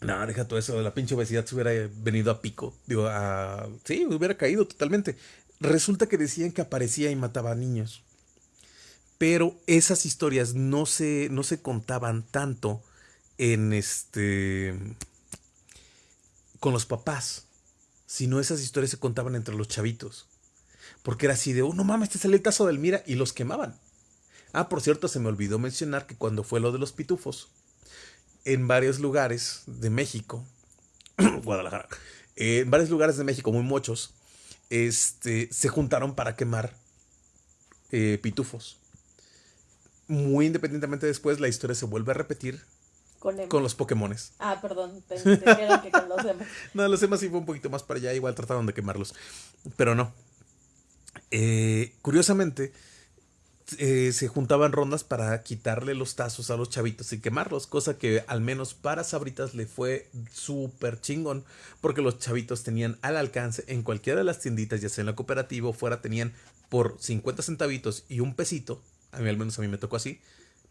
No, deja todo eso. La pinche obesidad se hubiera venido a pico. Digo, a... Sí, hubiera caído totalmente. Resulta que decían que aparecía y mataba a niños. Pero esas historias no se, no se contaban tanto en este con los papás, sino esas historias se contaban entre los chavitos. Porque era así de, oh, no mames, este sale el tazo del Mira y los quemaban. Ah, por cierto, se me olvidó mencionar que cuando fue lo de los pitufos, en varios lugares de México, Guadalajara, en varios lugares de México, muy muchos, este, se juntaron para quemar eh, pitufos. Muy independientemente después, la historia se vuelve a repetir con, los Pokémones. Ah, perdón, pensé que con los demás. no, los demás sí fue un poquito más para allá, igual trataron de quemarlos. Pero no. Eh, curiosamente, eh, se juntaban rondas para quitarle los tazos a los chavitos y quemarlos, cosa que al menos para Sabritas le fue súper chingón, porque los chavitos tenían al alcance en cualquiera de las tienditas, ya sea en la cooperativa o fuera, tenían por 50 centavitos y un pesito, a mí al menos a mí me tocó así,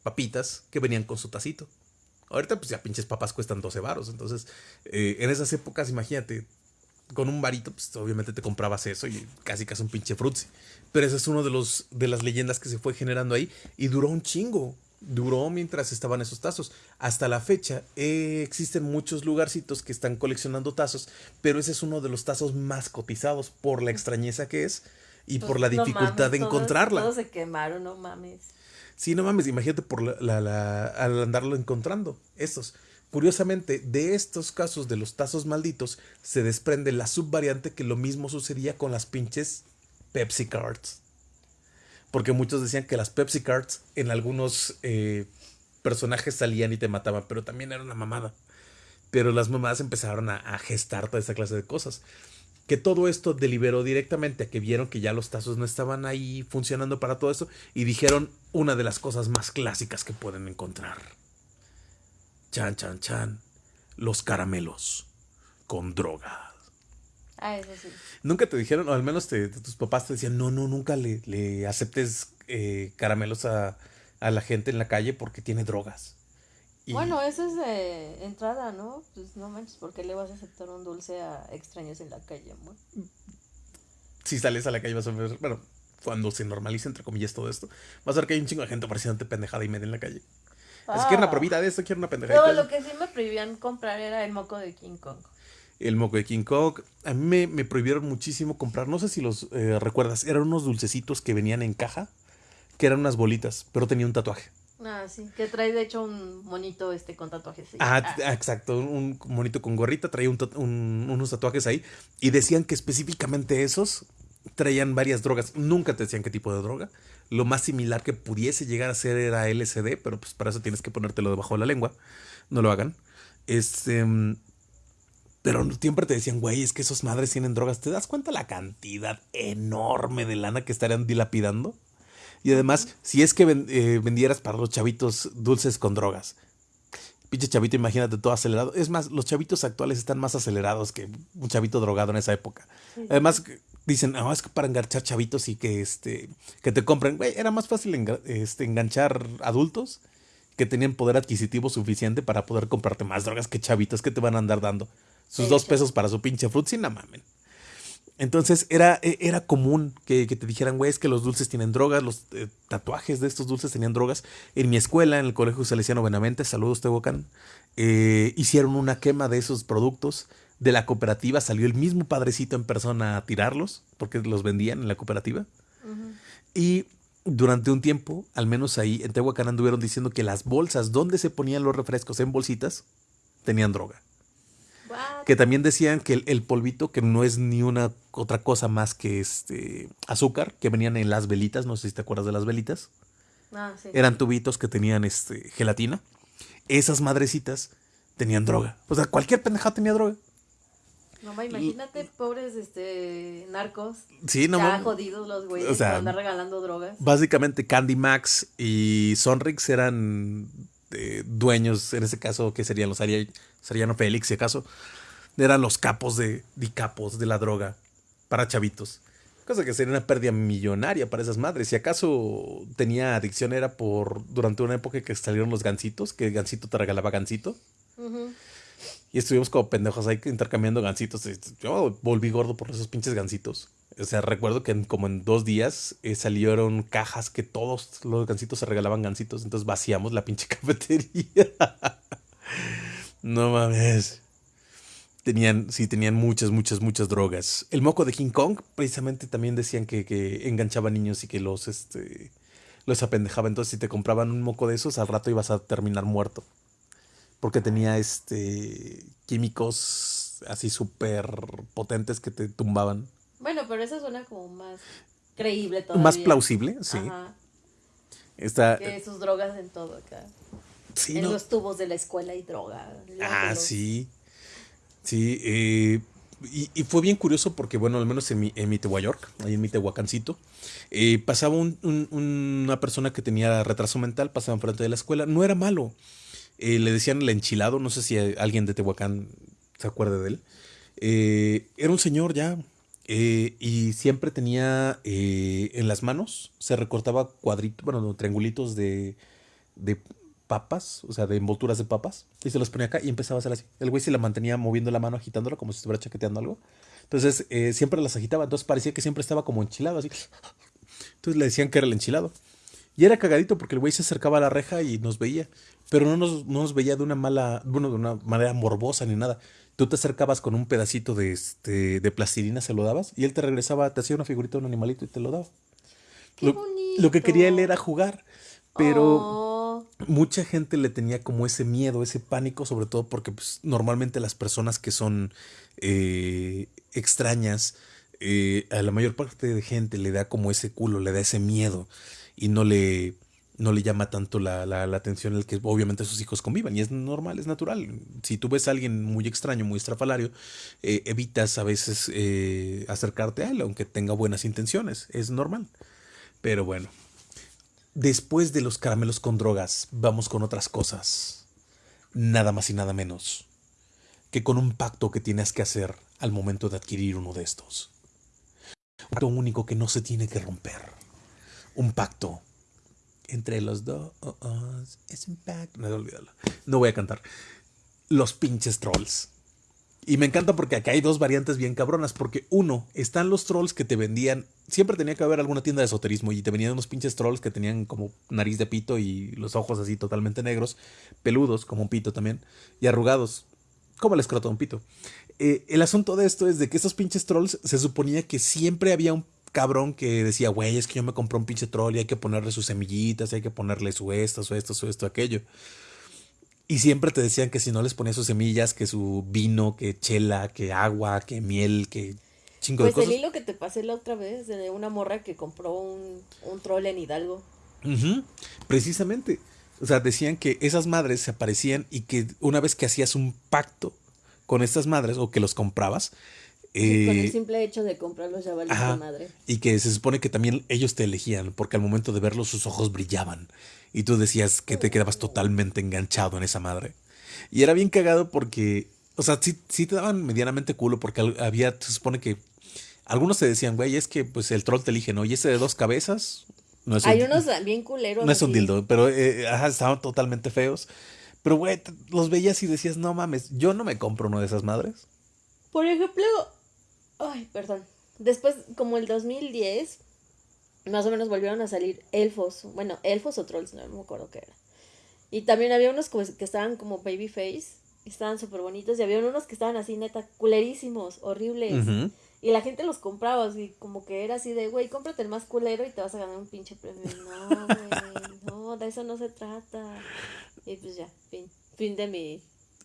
papitas que venían con su tacito. Ahorita pues ya pinches papas cuestan 12 varos. Entonces, eh, en esas épocas, imagínate, con un varito, pues obviamente te comprabas eso y casi casi un pinche frutzi. Pero ese es uno de los de las leyendas que se fue generando ahí y duró un chingo. Duró mientras estaban esos tazos. Hasta la fecha eh, existen muchos lugarcitos que están coleccionando tazos, pero ese es uno de los tazos más cotizados por la extrañeza que es y pues por la dificultad de encontrarla. Todos se quemaron, no mames. Sí, no mames, imagínate por la, la, al andarlo encontrando. Estos. Curiosamente, de estos casos de los tazos malditos, se desprende la subvariante que lo mismo sucedía con las pinches Pepsi Cards. Porque muchos decían que las Pepsi Cards en algunos eh, personajes salían y te mataban, pero también era una mamada. Pero las mamadas empezaron a, a gestar toda esa clase de cosas que todo esto deliberó directamente a que vieron que ya los tazos no estaban ahí funcionando para todo esto y dijeron una de las cosas más clásicas que pueden encontrar. Chan, chan, chan. Los caramelos con drogas. Ah, eso sí. Nunca te dijeron, o al menos tus papás te decían, no, no, nunca le, aceptes eh, caramelos a, a la gente en la calle porque tiene drogas. Bueno, eso es de entrada, ¿no? Pues no manches, ¿por qué le vas a aceptar un dulce a extraños en la calle, amor? Si sales a la calle vas a ver, bueno, cuando se normalice, entre comillas, todo esto, vas a ver que hay un chingo de gente pareciéndote pendejada y media en la calle. Es que una ah. probita de esto, quiero una pendejada. No, lo que sí me prohibían comprar era el moco de King Kong. El moco de King Kong. A mí me, prohibieron muchísimo comprar, no sé si los eh, recuerdas, eran unos dulcecitos que venían en caja, que eran unas bolitas, pero tenía un tatuaje. Ah, sí, que trae de hecho un monito este con tatuajes. Ah, ah, exacto, un monito con gorrita, traía unos tatuajes ahí y decían que específicamente esos traían varias drogas. Nunca te decían qué tipo de droga. Lo más similar que pudiese llegar a ser era LSD, pero pues para eso tienes que ponértelo debajo de la lengua. No lo hagan. Este, pero siempre te decían, güey, es que esos madres tienen drogas. ¿Te das cuenta la cantidad enorme de lana que estarían dilapidando? Y además, si es que eh, vendieras para los chavitos dulces con drogas. Pinche chavito, imagínate todo acelerado. Es más, los chavitos actuales están más acelerados que un chavito drogado en esa época. Además, dicen, no, es que para enganchar chavitos y que, este, que te compren, güey, era más fácil este, enganchar adultos que tenían poder adquisitivo suficiente para poder comprarte más drogas que chavitos que te van a andar dando sus dos pesos para su pinche fruit, sin no mamen. Entonces era, e, era común que, te dijeran, güey, es que los dulces tienen drogas, los eh, tatuajes de estos dulces tenían drogas. En mi escuela, en el Colegio Salesiano Benavente, saludos Tehuacán, eh, hicieron una quema de esos productos. De la cooperativa salió el mismo padrecito en persona a tirarlos, porque los vendían en la cooperativa. Y durante un tiempo, al menos ahí en Tehuacán anduvieron diciendo que las bolsas donde se ponían los refrescos en bolsitas tenían droga. Que también decían que el, polvito, que no es ni una otra cosa más que este azúcar, que venían en las velitas, no sé si te acuerdas de las velitas. Ah, sí. Eran tubitos que tenían este, gelatina. Esas madrecitas tenían droga. O sea, cualquier pendejada tenía droga. No, imagínate, pobres este, narcos. Sí, no Ya jodidos los güeyes o sea, andar regalando drogas. Básicamente Candy Max y Sonrix eran eh, dueños, en ese caso, que serían los Ariano Félix, si acaso, eran los capos de, capos de la droga para chavitos. Cosa que sería una pérdida millonaria para esas madres. Si acaso tenía adicción era por durante una época que salieron los gansitos, que Gansito te regalaba Gansito. Y estuvimos como pendejos ahí intercambiando gansitos. Yo volví gordo por esos pinches gansitos. O sea, recuerdo que como en dos días eh, salieron cajas que todos los gansitos se regalaban gansitos. Entonces vaciamos la pinche cafetería. no mames. Tenían, sí, tenían muchas, muchas, muchas drogas. El moco de King Kong, precisamente también decían que, que enganchaba niños y que los, este, los apendejaba. Entonces, si te compraban un moco de esos, al rato ibas a terminar muerto. Porque tenía este químicos así súper potentes que te tumbaban. Bueno, pero eso suena como más creíble todavía. Más plausible, sí. Está, que sus drogas en todo acá. Sí, en los tubos de la escuela y droga. Ah, sí. Sí, eh, y, fue bien curioso porque, bueno, al menos en mi, en mi York, ahí en mi Tehuacancito, eh, pasaba una persona que tenía retraso mental, pasaba enfrente de la escuela. No era malo. Eh, le decían el enchilado, no sé si alguien de Tehuacán se acuerde de él. era un señor ya, y siempre tenía en las manos, se recortaba cuadritos, bueno, triangulitos de, de papas, o sea, de envolturas de papas, y se los ponía acá y empezaba a hacer así. El güey se la mantenía moviendo la mano, agitándolo como si estuviera chaqueteando algo. Entonces, eh, siempre las agitaba, entonces parecía que siempre estaba como enchilado, así. Entonces le decían que era el enchilado. Y era cagadito porque el güey se acercaba a la reja y nos veía, pero no nos, no nos veía de una mala, bueno, de una manera morbosa ni nada. Tú te acercabas con un pedacito de, este, de plastilina, se lo dabas, y él te regresaba, te hacía una figurita de un animalito y te lo daba. Qué lo, lo que quería él era jugar, pero... Oh mucha gente le tenía como ese miedo, ese pánico, sobre todo porque pues, normalmente las personas que son eh, extrañas, eh, a la mayor parte de gente le da como ese culo, le da ese miedo y no le, no le llama tanto la, la, atención el que obviamente sus hijos convivan. Y es normal, es natural. Si tú ves a alguien muy extraño, muy estrafalario, eh, evitas a veces acercarte a él, aunque tenga buenas intenciones. Es normal. Pero bueno, Después de los caramelos con drogas, vamos con otras cosas. Nada más y nada menos que con un pacto que tienes que hacer al momento de adquirir uno de estos. Pacto único que no se tiene que romper. Un pacto entre los dos. Es un pacto. No, no voy a cantar. Los pinches trolls. Y me encanta porque acá hay dos variantes bien cabronas. Porque uno, están los trolls que te vendían. Siempre tenía que haber alguna tienda de esoterismo y te venían unos pinches trolls que tenían como nariz de pito y los ojos así totalmente negros, peludos como un pito también, y arrugados, como el escroto de un pito. Eh, el asunto de esto es de que esos pinches trolls se suponía que siempre había un cabrón que decía, güey, es que yo me compré un pinche troll y hay que ponerle sus semillitas, hay que ponerle su esto, su esto, su esto, aquello. Y siempre te decían que si no les ponías sus semillas, que su vino, que chela, que agua, que miel, que chingo de cosas. Pues el hilo que te pasé la otra vez de una morra que compró un, un troll en Hidalgo. Precisamente. O sea, decían que esas madres se aparecían y que una vez que hacías un pacto con estas madres o que los comprabas, con el eh, simple hecho de comprarlos ya valía la madre. Y que se supone que también ellos te elegían, porque al momento de verlos sus ojos brillaban. Y tú decías que te quedabas totalmente enganchado en esa madre. Y era bien cagado porque, o sea, sí, sí te daban medianamente culo, porque había, se supone que algunos te decían, güey, es que pues el troll te elige, ¿no? Y ese de dos cabezas, no es Hay unos bien culeros. No es un dildo, pero eh, ajá, estaban totalmente feos. Pero, güey, los veías y decías, no mames, yo no me compro uno de esas madres. Por ejemplo, Ay, perdón. Después, como el 2010, más o menos volvieron a salir elfos. Bueno, elfos o trolls, no, me acuerdo qué era. Y también había unos que estaban como babyface. Estaban súper bonitos. Y había unos que estaban así, neta, culerísimos, horribles. Y la gente los compraba, así como que era así de, güey, cómprate el más culero y te vas a ganar un pinche premio. No, güey, no, de eso no se trata. Y pues ya, fin, fin de mi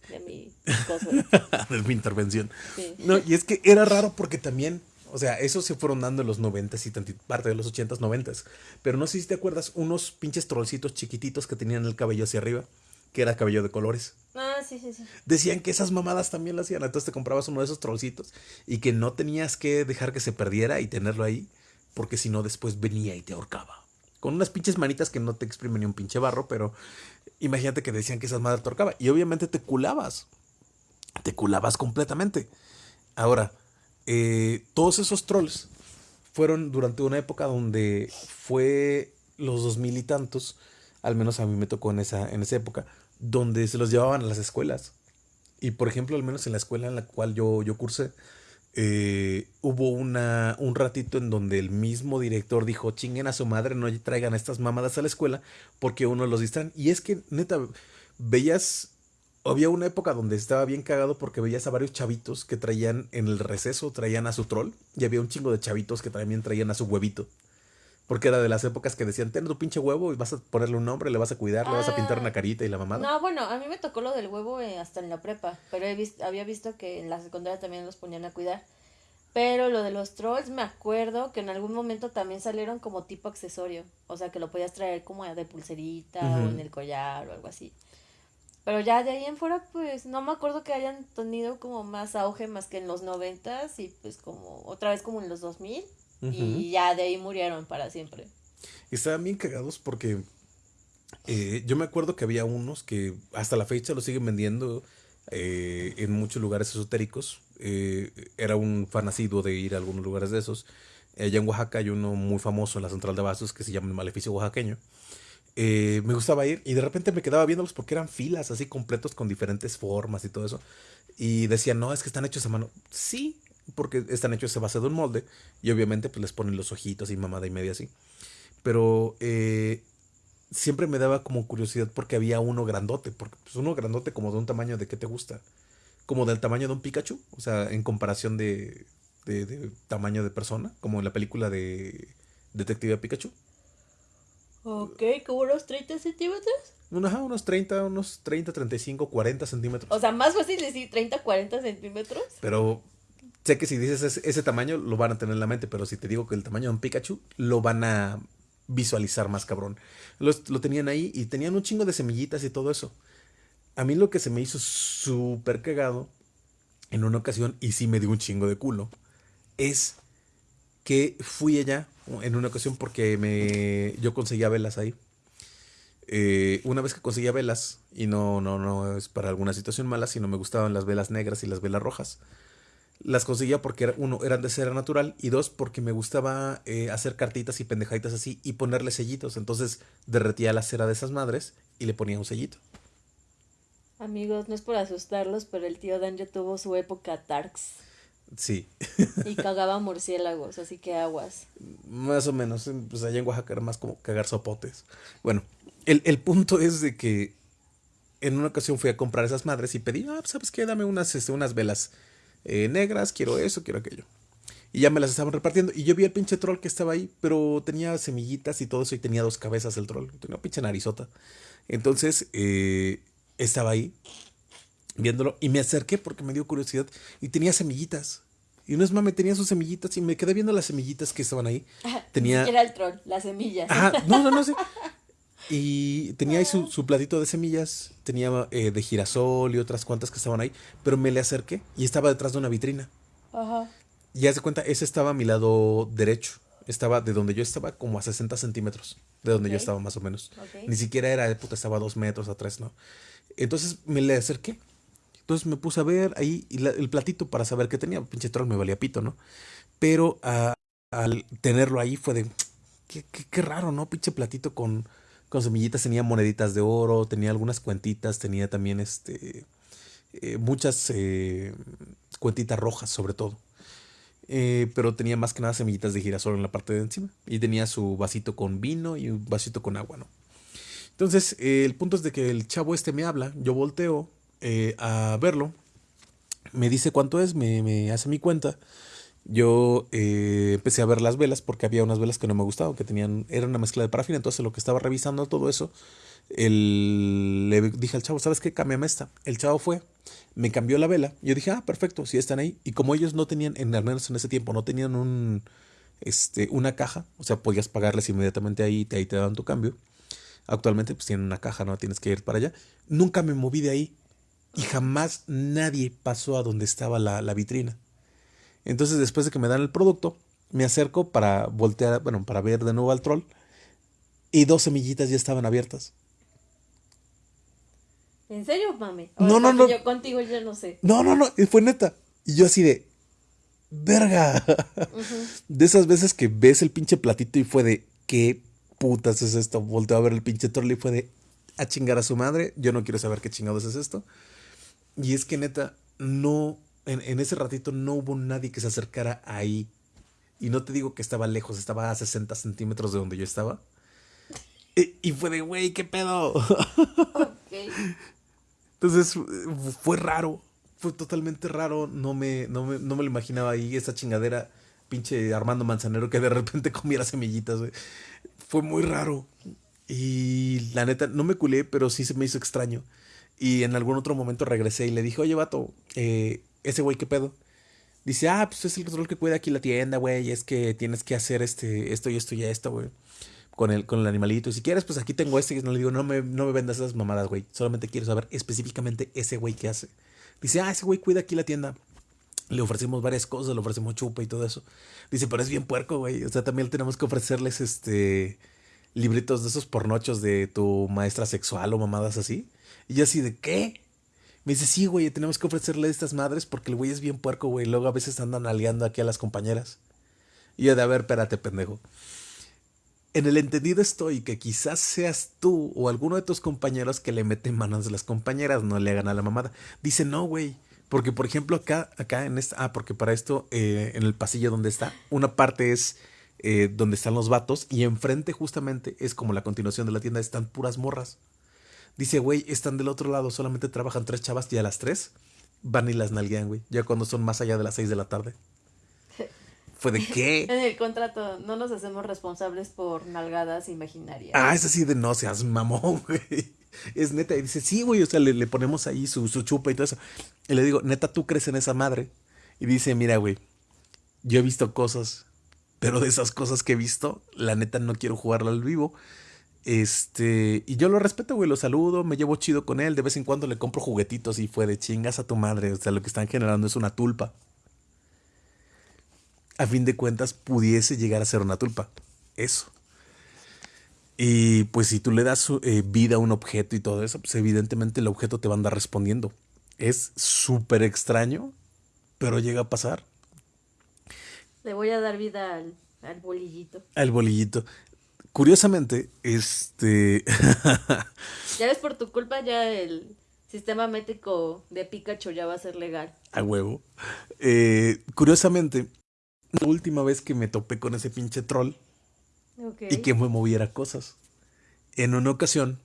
de mi de mi intervención. No, y es que era raro porque también, o sea, eso se fueron dando en los noventas y parte de los ochentas, noventas. Pero no sé si te acuerdas, unos pinches trollcitos chiquititos que tenían el cabello hacia arriba, que era cabello de colores. Ah, sí, sí, sí. Decían que esas mamadas también lo hacían. Entonces te comprabas uno de esos trollcitos y que no tenías que dejar que se perdiera y tenerlo ahí, porque si no después venía y te ahorcaba. Con unas pinches manitas que no te exprimen ni un pinche barro, pero Imagínate que decían que esas madres torcaba. Y obviamente te culabas. Te culabas completamente. Ahora, eh, todos esos trolls fueron durante una época donde fue los dos mil y tantos, al menos a mí me tocó en esa, en esa época, donde se los llevaban a las escuelas. Y por ejemplo, al menos en la escuela en la cual yo, yo cursé, eh, hubo una, un ratito en donde el mismo director dijo, chinguen a su madre, no traigan estas mamadas a la escuela porque uno los distraen. Y es que, neta, veías, había una época donde estaba bien cagado porque veías a varios chavitos que traían en el receso, traían a su troll, y había un chingo de chavitos que también traían a su huevito. Porque era de las épocas que decían, ten tu pinche huevo y vas a ponerle un nombre, le vas a cuidar, le vas a pintar una ah. carita y la mamada. No, bueno, a mí me tocó lo del huevo eh, hasta en la prepa, pero he visto, había visto que en la secundaria también los ponían a cuidar. Pero lo de los trolls, me acuerdo que en algún momento también salieron como tipo accesorio. O sea, que lo podías traer como de pulserita o en el collar o algo así. Pero ya de ahí en fuera, pues no me acuerdo que hayan tenido como más auge más que en los noventas y pues como otra vez como en los dos mil. Y ya de ahí murieron para siempre. Estaban bien cagados porque eh, yo me acuerdo que había unos que hasta la fecha lo siguen vendiendo eh, en muchos lugares esotéricos. Eh, era un fan de ir a algunos lugares de esos. Allá en Oaxaca hay uno muy famoso en la central de vasos que se llama el Maleficio Oaxaqueño. me gustaba ir y de repente me quedaba viéndolos porque eran filas así completos con diferentes formas y todo eso. Y decían, no, es que están hechos a mano. Sí, porque están hechos a base de un molde y obviamente pues les ponen los ojitos y mamada y media así. Pero eh, siempre me daba como curiosidad porque había uno grandote, porque pues uno grandote como de un tamaño de qué te gusta, como del tamaño de un Pikachu, o sea, en comparación de, de, tamaño de persona, como en la película de Detective Pikachu. Ok, como unos 30 centímetros. unos 30, unos 30, 35, 40 centímetros. O sea, más fácil decir 30, 40 centímetros. Pero sé que si dices ese, tamaño, lo van a tener en la mente, pero si te digo que el tamaño de un Pikachu, lo van a visualizar más cabrón. Lo, lo tenían ahí y tenían un chingo de semillitas y todo eso. A mí lo que se me hizo súper cagado en una ocasión, y sí me dio un chingo de culo, es que fui allá en una ocasión porque me, yo conseguía velas ahí. Eh, una vez que conseguía velas, y no, no, no es para alguna situación mala, sino me gustaban las velas negras y las velas rojas las conseguía porque, uno, eran de cera natural y dos, porque me gustaba eh, hacer cartitas y pendejaditas así y ponerle sellitos. Entonces derretía la cera de esas madres y le ponía un sellito. Amigos, no es por asustarlos, pero el tío Dan ya tuvo su época Tarks. Sí. y cagaba murciélagos, así que aguas. Más o menos, pues allá en Oaxaca era más como cagar sopotes. Bueno, el, el punto es de que en una ocasión fui a comprar esas madres y pedí, ah, ¿sabes qué? Dame unas, este, unas velas eh, negras, quiero eso, quiero aquello. Y ya me las estaban repartiendo. Y yo vi el pinche troll que estaba ahí, pero tenía semillitas y todo eso y tenía dos cabezas el troll. Tenía una pinche narizota. Entonces, eh, estaba ahí viéndolo y me acerqué porque me dio curiosidad y tenía semillitas. Y no es mame, tenía sus semillitas y me quedé viendo las semillitas que estaban ahí. Tenía... Era el troll, las semillas. Ajá, no, no, no sé. Y tenía ahí su, su platito de semillas, tenía eh, de girasol y otras cuantas que estaban ahí, pero me le acerqué y estaba detrás de una vitrina. Ajá. Y haz de cuenta, ese estaba a mi lado derecho. Estaba de donde yo estaba como a 60 centímetros, de donde yo estaba más o menos. Ni siquiera era, puta, estaba a dos metros atrás, ¿no? Entonces me le acerqué. Entonces me puse a ver ahí el platito para saber qué tenía. Pinche troll me valía pito, ¿no? Pero ah, al tenerlo ahí fue de, qué, qué raro, ¿no? Pinche platito con con semillitas tenía moneditas de oro, tenía algunas cuentitas, tenía también este, eh, muchas eh, cuentitas rojas sobre todo. Eh, pero tenía más que nada semillitas de girasol en la parte de encima. Y tenía su vasito con vino y un vasito con agua, ¿no? Entonces, el punto es de que el chavo este me habla, yo volteo a verlo, me dice cuánto es, me, me hace mi cuenta yo eh, empecé a ver las velas porque había unas velas que no me gustaban, que tenían, era una mezcla de parafina, entonces lo que estaba revisando todo eso, el, le dije al chavo, ¿sabes qué? Cámbiame esta. El chavo fue, me cambió la vela, yo dije, ah, perfecto, si están ahí. Y como ellos no tenían, en al menos en ese tiempo, no tenían un, este, una caja, o sea, podías pagarles inmediatamente ahí, ahí te daban tu cambio. Actualmente pues tienen una caja, no tienes que ir para allá. Nunca me moví de ahí y jamás nadie pasó a donde estaba la, la vitrina. Entonces después de que me dan el producto, me acerco para voltear, bueno, para ver de nuevo al troll. Y dos semillitas ya estaban abiertas. ¿En serio, mami? no, no, no. Yo contigo ya no sé. No, no, no. Fue neta. Y yo así de. Verga. De esas veces que ves el pinche platito y fue de. ¿Qué putas es esto? Volteo a ver el pinche troll y fue de. A chingar a su madre. Yo no quiero saber qué chingados es esto. Y es que neta, no en, ese ratito no hubo nadie que se acercara ahí. Y no te digo que estaba lejos, estaba a 60 centímetros de donde yo estaba. Y, fue de, güey, ¿qué pedo? Entonces fue raro, fue totalmente raro. No me, no me, no me lo imaginaba ahí, esa chingadera, pinche Armando Manzanero que de repente comiera semillitas, Fue muy raro. Y la neta, no me culé, pero sí se me hizo extraño. Y en algún otro momento regresé y le dije, oye, vato, eh, ese güey, ¿qué pedo? Dice, ah, pues es el control que cuida aquí la tienda, güey, es que tienes que hacer este, esto y esto y esto, güey. Con el, con el animalito. Y si quieres, pues aquí tengo este. Y no le digo, no me, no me vendas esas mamadas, güey. Solamente quiero saber específicamente ese güey qué hace. Dice, ah, ese güey cuida aquí la tienda. Le ofrecemos varias cosas, le ofrecemos chupa y todo eso. Dice, pero es bien puerco, güey. O sea, también tenemos que ofrecerles este libritos de esos pornochos de tu maestra sexual o mamadas así. Y yo así de, ¿qué? Me dice, sí, güey, tenemos que ofrecerle estas madres porque el güey es bien puerco, güey. Luego a veces andan aliando aquí a las compañeras. Y yo de, a ver, espérate, pendejo. En el entendido estoy que quizás seas tú o alguno de tus compañeros que le meten manos a las compañeras, no le hagan a la mamada. Dice, no, güey. Porque, por ejemplo, acá, acá en esta. Ah, porque para esto, eh, en el pasillo donde está, una parte es eh, donde están los vatos y enfrente, justamente, es como la continuación de la tienda, están puras morras. Dice, güey, están del otro lado, solamente trabajan tres chavas y a las tres van y las nalguean, güey. Ya cuando son más allá de las seis de la tarde. ¿Fue de qué? En el contrato no nos hacemos responsables por nalgadas imaginarias. Ah, es así de no seas mamón, güey. Es neta. Y dice, sí, güey, o sea, le, ponemos ahí su, su chupa y todo eso. Y le digo, neta, tú crees en esa madre. Y dice, mira, güey, yo he visto cosas, pero de esas cosas que he visto, la neta no quiero jugarla al vivo. Este, y yo lo respeto, güey, lo saludo, me llevo chido con él, de vez en cuando le compro juguetitos y fue de chingas a tu madre, o sea, lo que están generando es una tulpa. A fin de cuentas, pudiese llegar a ser una tulpa. Eso. Y pues si tú le das eh, vida a un objeto y todo eso, pues evidentemente el objeto te va a andar respondiendo. Es súper extraño, pero llega a pasar. Le voy a dar vida al, al bolillito. Al bolillito. Curiosamente, este. ya ves, por tu culpa, ya el sistema métrico de Pikachu ya va a ser legal. A huevo. Eh, curiosamente, la última vez que me topé con ese pinche troll y que me moviera cosas. En una ocasión,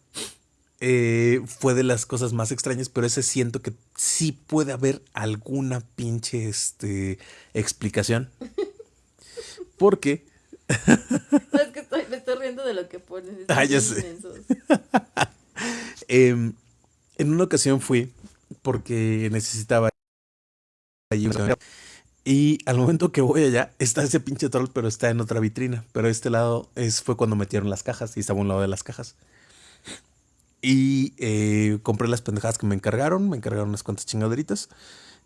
eh, fue de las cosas más extrañas, pero ese siento que sí puede haber alguna pinche este, explicación. Porque... es que estoy, me estoy riendo de lo que pones. Ah, ya sé. Em, en una ocasión fui porque necesitaba y al momento que voy allá, está ese pinche troll, pero está en otra vitrina. Pero este lado es, fue cuando metieron las cajas y estaba a un lado de las cajas. Y eh, compré las pendejadas que me encargaron, me encargaron unas cuantas chingaderitas.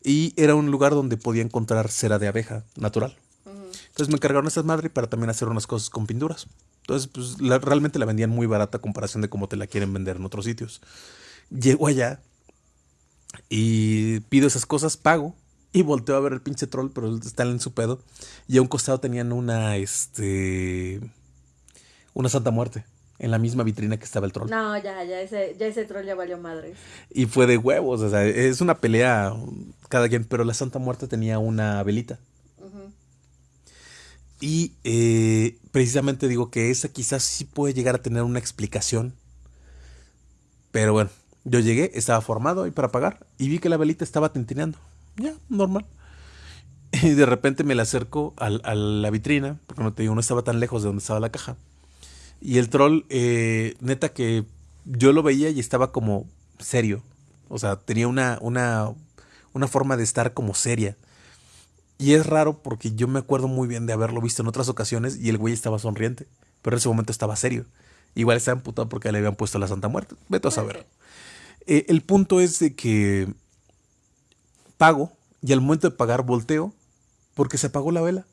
Y era un lugar donde podía encontrar cera de abeja natural. Entonces me encargaron estas madres para también hacer unas cosas con pinturas. Entonces, pues realmente la vendían muy barata a comparación de cómo te la quieren vender en otros sitios. Llego allá y pido esas cosas, pago y volteo a ver el pinche troll, pero está en su pedo. Y a un costado tenían una, este, una Santa Muerte en la misma vitrina que estaba el troll. No, ya, ya ese, ya ese troll ya valió madre. Y fue de huevos, o sea, es una pelea cada quien, pero la Santa Muerte tenía una velita. Y eh, precisamente digo que esa quizás sí puede llegar a tener una explicación. Pero bueno, yo llegué, estaba formado ahí para pagar y vi que la velita estaba tintineando ya, normal. Y de repente me la acerco a, la vitrina, porque no te digo, no estaba tan lejos de donde estaba la caja. Y el troll, eh, neta que yo lo veía y estaba como serio. O sea, tenía una, una, una forma de estar como seria. Y es raro porque yo me acuerdo muy bien de haberlo visto en otras ocasiones y el güey estaba sonriente. Pero en ese momento estaba serio. Igual estaba emputado porque le habían puesto la Santa Muerte. Vete a saber. Eh, el punto es de que pago y al momento de pagar volteo porque se apagó la vela.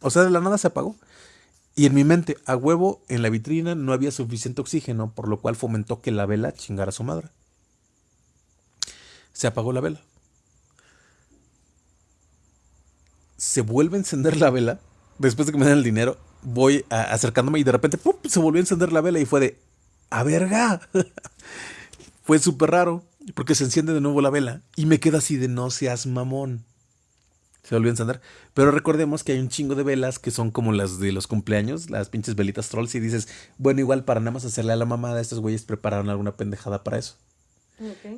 O sea, de la nada se apagó. Y en mi mente, a huevo, en la vitrina no había suficiente oxígeno, por lo cual fomentó que la vela chingara a su madre. Se apagó la vela. Se vuelve a encender la vela. Después de que me den el dinero, voy acercándome y de repente ¡pum! se volvió a encender la vela y fue de ¡A verga! fue súper raro. Porque se enciende de nuevo la vela y me queda así de no seas mamón. Se volvió a encender. Pero recordemos que hay un chingo de velas que son como las de los cumpleaños, las pinches velitas trolls. Y dices, bueno, igual para nada más hacerle a la mamada, estos güeyes prepararon alguna pendejada para eso.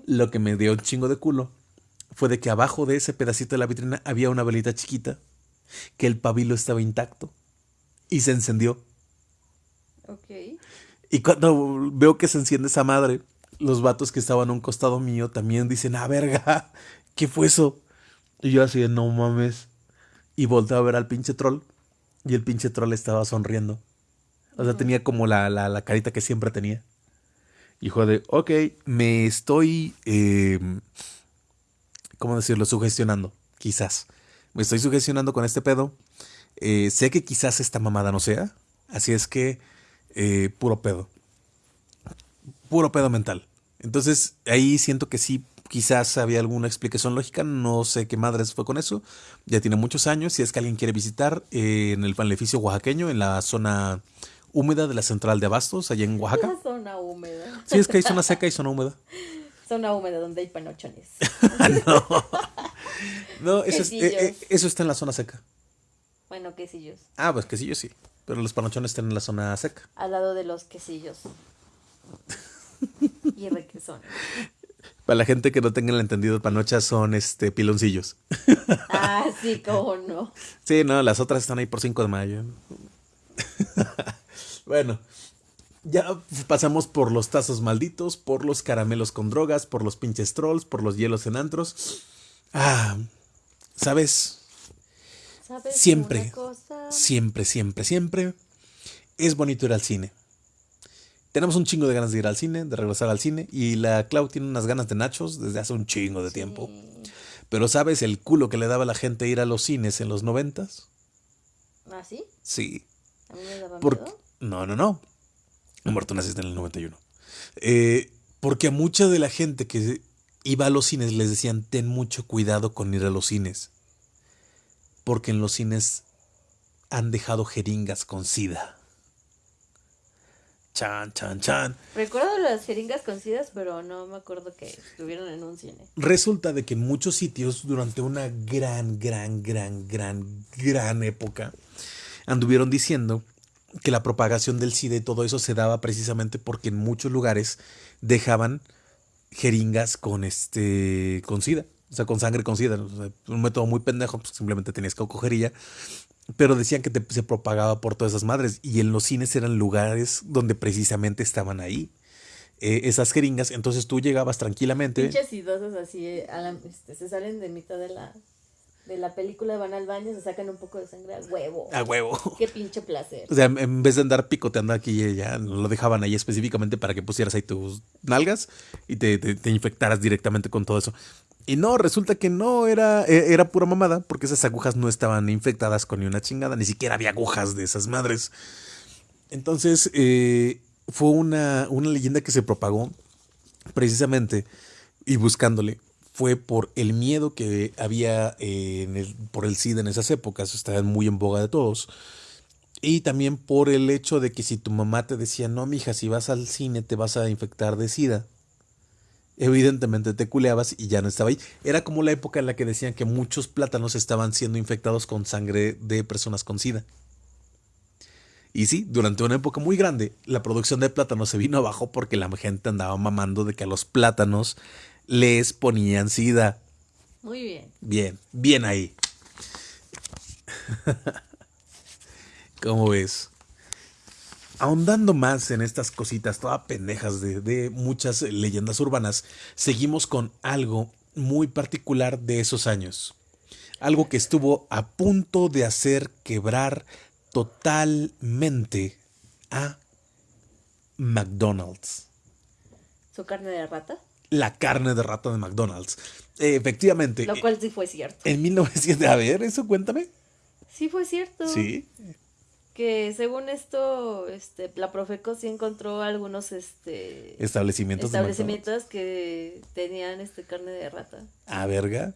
Lo que me dio un chingo de culo fue de que abajo de ese pedacito de la vitrina había una velita chiquita, que el pabilo estaba intacto y se encendió. Ok. Y cuando veo que se enciende esa madre, los vatos que estaban a un costado mío también dicen, ah, verga, ¿qué fue eso? Y yo así de, no mames. Y volteo a ver al pinche troll. Y el pinche troll estaba sonriendo. O sea, tenía como la, la, carita que siempre tenía. Hijo de, ok, me estoy, eh, ¿cómo decirlo? Sugestionando, quizás. Me estoy sugestionando con este pedo. Eh, sé que quizás esta mamada no sea. Así es que, eh, puro pedo puro pedo mental. Entonces ahí siento que sí, quizás había alguna explicación lógica, no sé qué madres fue con eso. Ya tiene muchos años, si es que alguien quiere visitar eh, en el panleficio oaxaqueño, en la zona húmeda de la central de Abastos, allá en Oaxaca. La zona húmeda. Sí, es que hay zona seca y zona húmeda. Zona húmeda donde hay panochones. no, no eso, eh, eh, eso está en la zona seca. Bueno, quesillos. Ah, pues quesillos sí, pero los panochones están en la zona seca. Al lado de los quesillos. y Para la gente que no tenga el entendido, panochas son este piloncillos. Ah, sí, cómo no. Sí, no, las otras están ahí por 5 de mayo. bueno, ya pasamos por los tazos malditos, por los caramelos con drogas, por los pinches trolls, por los hielos en antros. Ah, ¿sabes? ¿Sabes siempre, siempre, siempre, siempre es bonito ir al cine tenemos un chingo de ganas de ir al cine, de regresar al cine. Y la Clau tiene unas ganas de nachos desde hace un chingo de tiempo. Pero ¿sabes el culo que le daba a la gente ir a los cines en los noventas? ¿Ah, sí? Sí. ¿A mí me daba No, no, no. Muerto naciste en el 91. Eh, porque a mucha de la gente que iba a los cines les decían, ten mucho cuidado con ir a los cines. Porque en los cines han dejado jeringas con sida. Chan, chan, chan. Recuerdo las jeringas concidas, pero no me acuerdo que estuvieron en un cine. Resulta de que en muchos sitios, durante una gran, gran, gran, gran, gran época, anduvieron diciendo que la propagación del SIDA y todo eso se daba precisamente porque en muchos lugares dejaban jeringas con este con SIDA. O sea, con sangre con sida. un método muy pendejo, pues simplemente tenías que coger y ya. Pero decían que se propagaba por todas esas madres. Y en los cines eran lugares donde precisamente estaban ahí. Eh, esas jeringas. Entonces tú llegabas tranquilamente. Pinches así, eh, este, se salen de mitad de la, de la película, van al baño, se sacan un poco de sangre a huevo. A huevo. Qué pinche placer. O sea, en vez de andar picoteando aquí, ya lo dejaban ahí específicamente para que pusieras ahí tus nalgas y te, te infectaras directamente con todo eso. Y no, resulta que no, era, e, era pura mamada, porque esas agujas no estaban infectadas con ni una chingada, ni siquiera había agujas de esas madres. Entonces, eh, fue una, una leyenda que se propagó precisamente y buscándole fue por el miedo que había eh, por el SIDA en esas épocas, estaban muy en boga de todos. Y también por el hecho de que si tu mamá te decía, no, mija, si vas al cine te vas a infectar de SIDA, evidentemente te culeabas y ya no estaba ahí. Era como la época en la que decían que muchos plátanos estaban siendo infectados con sangre de personas con SIDA. Y sí, durante una época muy grande, la producción de plátanos se vino abajo porque la gente andaba mamando de que a los plátanos les ponían SIDA. Muy bien. Bien, bien ahí. ¿Cómo ves? ahondando más en estas cositas todas pendejas de, muchas leyendas urbanas, seguimos con algo muy particular de esos años. Algo que estuvo a punto de hacer quebrar totalmente a McDonald's. ¿Su carne de rata? La carne de rata de McDonald's. efectivamente. Lo cual sí fue cierto. En 1900, a ver, eso cuéntame. Sí fue cierto. Sí que según esto, este, la Profeco sí encontró algunos este establecimientos, establecimientos que tenían este carne de rata. Ah, verga.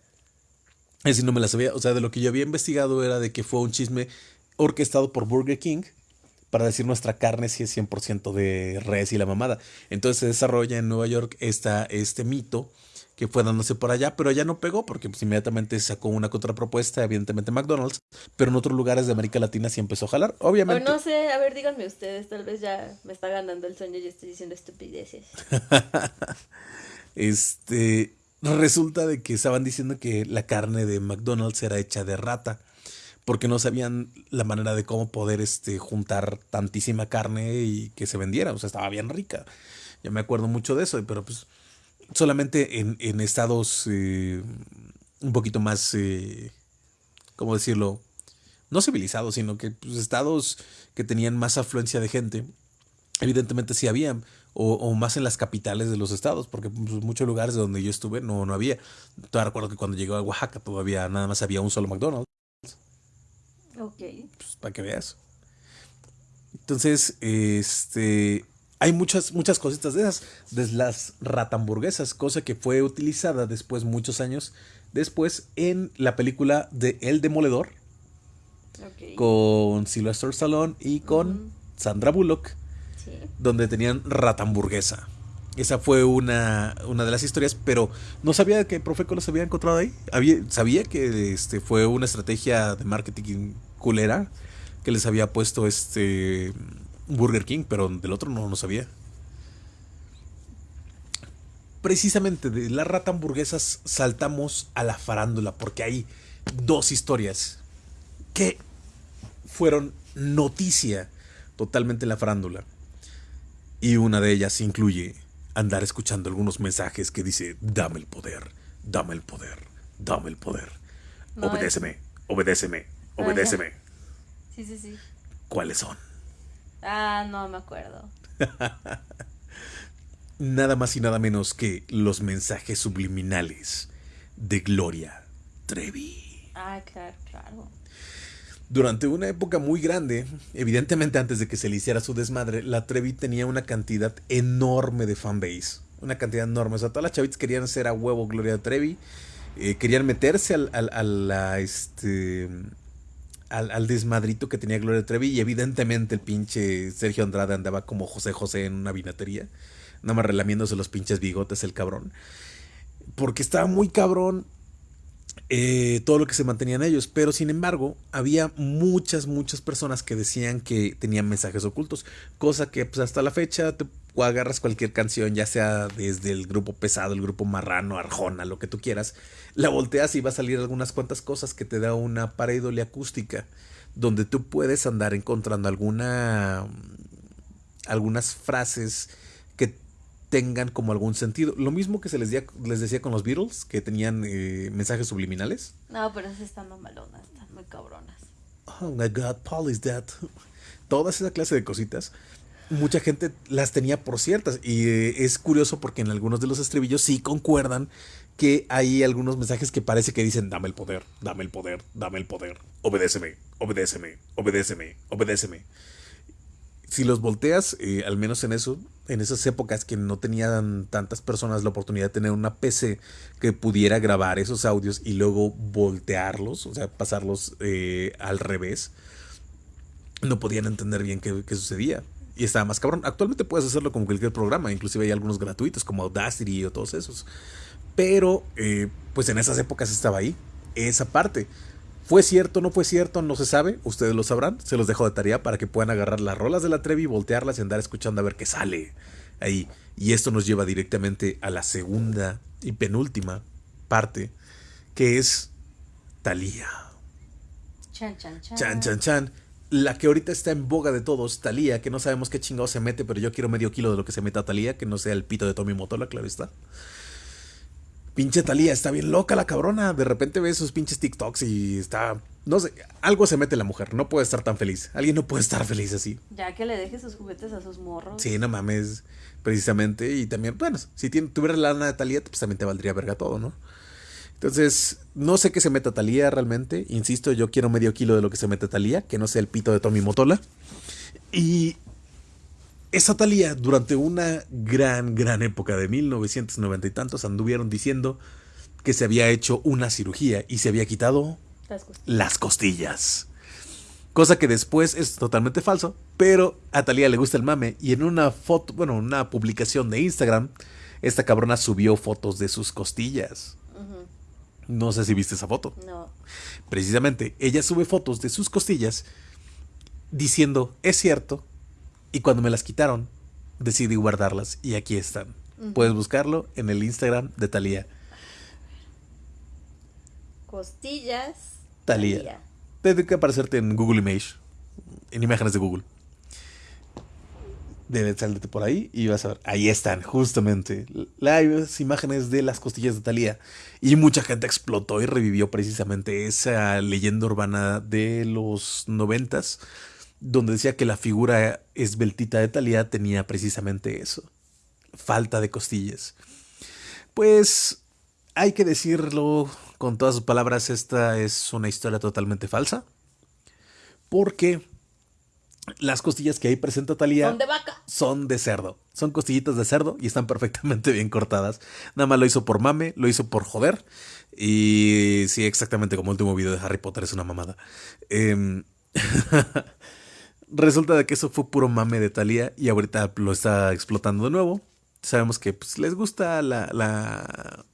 Ese no me la sabía. O sea, de lo que yo había investigado era de que fue un chisme orquestado por Burger King para decir nuestra carne sí es 100% de res y la mamada. Entonces se desarrolla en Nueva York esta, este mito que fue dándose por allá, pero ya no pegó porque pues, inmediatamente sacó una contrapropuesta, evidentemente McDonald's, pero en otros lugares de América Latina sí empezó a jalar, obviamente. no sé, a ver, díganme ustedes, tal vez ya me está ganando el sueño y estoy diciendo estupideces. este, resulta de que estaban diciendo que la carne de McDonald's era hecha de rata porque no sabían la manera de cómo poder este, juntar tantísima carne y que se vendiera. O sea, estaba bien rica. Yo me acuerdo mucho de eso, pero pues solamente en, en estados eh, un poquito más, eh, ¿cómo decirlo? No civilizados, sino que pues, estados que tenían más afluencia de gente, evidentemente sí había, o, más en las capitales de los estados, porque pues, muchos lugares donde yo estuve no, no había. Todavía recuerdo que cuando llegué a Oaxaca todavía nada más había un solo McDonald's. Ok. Pues para que veas. Entonces, este, hay muchas, muchas cositas de esas, de las ratamburguesas, cosa que fue utilizada después, muchos años después, en la película de El Demoledor, con Sylvester Stallone y con Sandra Bullock, donde tenían ratamburguesa. Esa fue una, una, de las historias, pero no sabía que Profeco los había encontrado ahí. Había, sabía que este, fue una estrategia de marketing culera que les había puesto este Burger King, pero del otro no lo sabía. Precisamente de la rata hamburguesas saltamos a la farándula, porque hay dos historias que fueron noticia totalmente en la farándula. Y una de ellas incluye andar escuchando algunos mensajes que dice, dame el poder, dame el poder, dame el poder. obedéceme, obedéceme, obedéceme. Sí, sí, sí. ¿Cuáles son? Ah, no me acuerdo. nada más y nada menos que los mensajes subliminales de Gloria Trevi. Ah, claro, claro. Durante una época muy grande, evidentemente antes de que se le hiciera su desmadre, la Trevi tenía una cantidad enorme de fanbase. Una cantidad enorme. O sea, todas las chavitas querían ser a huevo Gloria Trevi. Eh, querían meterse al, al, a la, este, al, desmadrito que tenía Gloria Trevi y evidentemente el pinche Sergio Andrade andaba como José José en una vinatería, nada más relamiéndose los pinches bigotes el cabrón. Porque estaba muy cabrón eh, todo lo que se mantenían ellos, pero sin embargo había muchas, muchas personas que decían que tenían mensajes ocultos, cosa que pues, hasta la fecha agarras cualquier canción, ya sea desde el grupo pesado, el grupo marrano, arjona, lo que tú quieras, la volteas y va a salir algunas cuantas cosas que te da una pareidolia acústica, donde tú puedes andar encontrando alguna algunas frases que tengan como algún sentido. Lo mismo que se les, les decía con los Beatles, que tenían eh, mensajes subliminales. No, pero esas están malonas, están muy cabronas. Oh my god, Paul is dead. Toda esa clase de cositas mucha gente las tenía por ciertas. Y eh, es curioso porque en algunos de los estribillos sí concuerdan que hay algunos mensajes que parece que dicen, dame el poder, dame el poder, dame el poder, obedéceme, obedéceme, obedéceme, obedéceme. Si los volteas, eh, al menos en eso, en esas épocas que no tenían tantas personas la oportunidad de tener una PC que pudiera grabar esos audios y luego voltearlos, o sea, pasarlos eh, al revés, no podían entender bien qué, qué sucedía y estaba más cabrón. Actualmente puedes hacerlo con cualquier programa, inclusive hay algunos gratuitos como Audacity o todos esos. Pero, eh, pues en esas épocas estaba ahí, esa parte. ¿Fue cierto, no fue cierto? No se sabe, ustedes lo sabrán. Se los dejo de tarea para que puedan agarrar las rolas de la Trevi, voltearlas y andar escuchando a ver qué sale ahí. Y esto nos lleva directamente a la segunda y penúltima parte, que es Talía. Chan, chan, chan. Chan, chan, chan la que ahorita está en boga de todos, Talía, que no sabemos qué chingado se mete, pero yo quiero medio kilo de lo que se meta a Talía, que no sea el pito de Tommy Motola, claro está. Pinche Talía, está bien loca la cabrona. De repente ve sus pinches TikToks y está. No sé, algo se mete la mujer. No puede estar tan feliz. Alguien no puede estar feliz así. Ya que le deje sus juguetes a sus morros. Sí, no mames. Precisamente. Y también, bueno, si tuvieras la lana de Talía, pues también te valdría verga todo, ¿no? Entonces, no sé qué se meta Talía realmente. Insisto, yo quiero medio kilo de lo que se mete Talía, que no sea el pito de Tommy Motola. Y esa Talía, durante una gran, gran época de 1990 y tantos, anduvieron diciendo que se había hecho una cirugía y se había quitado las costillas. Las costillas. Cosa que después es totalmente falso, pero a Talía le gusta el mame y en una foto, bueno, una publicación de Instagram, esta cabrona subió fotos de sus costillas. No sé si viste esa foto. No. Precisamente, ella sube fotos de sus costillas diciendo, es cierto, y cuando me las quitaron, decidí guardarlas y aquí están. Puedes buscarlo en el Instagram de Talía. Costillas. Talía. Debe que aparecerte en Google Image, en imágenes de Google debe salirte por ahí y vas a ver. Ahí están, justamente. Las imágenes de las costillas de Talía. Y mucha gente explotó y revivió precisamente esa leyenda urbana de los noventas, donde decía que la figura esbeltita de Talía tenía precisamente eso. Falta de costillas. Pues hay que decirlo con todas sus palabras, esta es una historia totalmente falsa. Porque las costillas que ahí presenta Talía son de vaca. Son de cerdo. Son costillitas de cerdo y están perfectamente bien cortadas. Nada más lo hizo por mame, lo hizo por joder. Y sí, exactamente como el último video de Harry Potter es una mamada. Em, resulta de que eso fue puro mame de Talía y ahorita lo está explotando de nuevo. Sabemos que pues, les gusta la, la,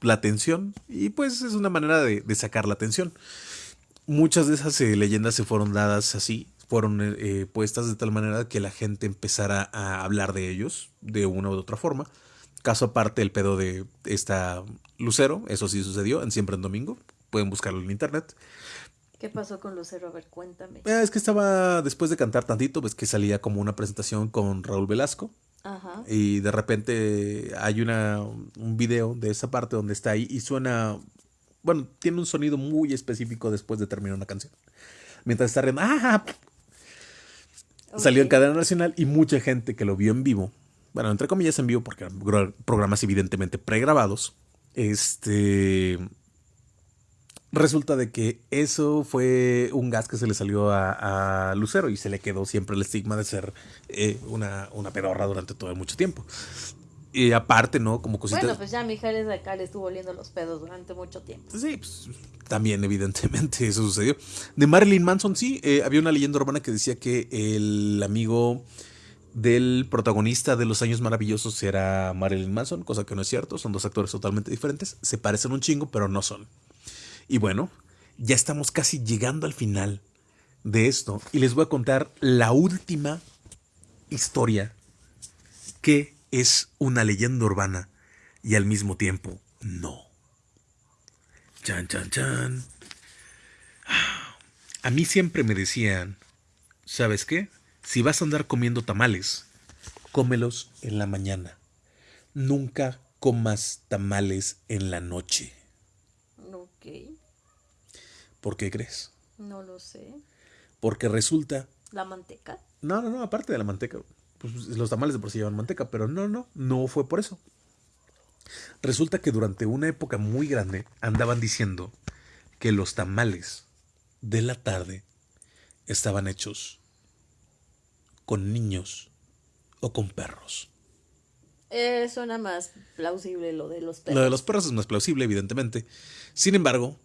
la, atención y pues es una manera de, sacar la atención. Muchas de esas eh, leyendas se fueron dadas así, fueron eh, puestas de tal manera que la gente empezara a hablar de ellos de una u otra forma. Caso aparte el pedo de esta Lucero, eso sí sucedió en Siempre en Domingo, pueden buscarlo en internet. ¿Qué pasó con Lucero? A ver, cuéntame. Eh, es que estaba, después de cantar tantito, pues que salía como una presentación con Raúl Velasco. Ajá. Y de repente hay una, un video de esa parte donde está ahí y suena, bueno, tiene un sonido muy específico después de terminar una canción. Mientras está riendo, ¡ah! Salió en cadena nacional y mucha gente que lo vio en vivo, bueno, entre comillas en vivo porque eran programas evidentemente pregrabados, este resulta de que eso fue un gas que se le salió a, Lucero y se le quedó siempre el estigma de ser eh, una, una pedorra durante todo mucho tiempo. Y aparte, ¿no? Como cositas. Bueno, pues ya Mijares de acá le estuvo oliendo los pedos durante mucho tiempo. Sí, pues también, evidentemente, eso sucedió. De Marilyn Manson, sí, eh, había una leyenda urbana que decía que el amigo del protagonista de Los Años Maravillosos era Marilyn Manson, cosa que no es cierto, son dos actores totalmente diferentes, se parecen un chingo, pero no son. Y bueno, ya estamos casi llegando al final de esto y les voy a contar la última historia qué es una leyenda urbana y al mismo tiempo no. Chan, chan, chan. A mí siempre me decían, ¿sabes qué? Si vas a andar comiendo tamales, cómelos en la mañana. Nunca comas tamales en la noche. Ok. ¿Por qué crees? No lo sé. Porque resulta... ¿La manteca? No, no, no, aparte de la manteca. Pues los tamales de por sí llevan manteca, pero no, no, no fue por eso. Resulta que durante una época muy grande andaban diciendo que los tamales de la tarde estaban hechos con niños o con perros. Eh, suena más plausible lo de los perros. Lo de los perros es más plausible, evidentemente. Sin embargo,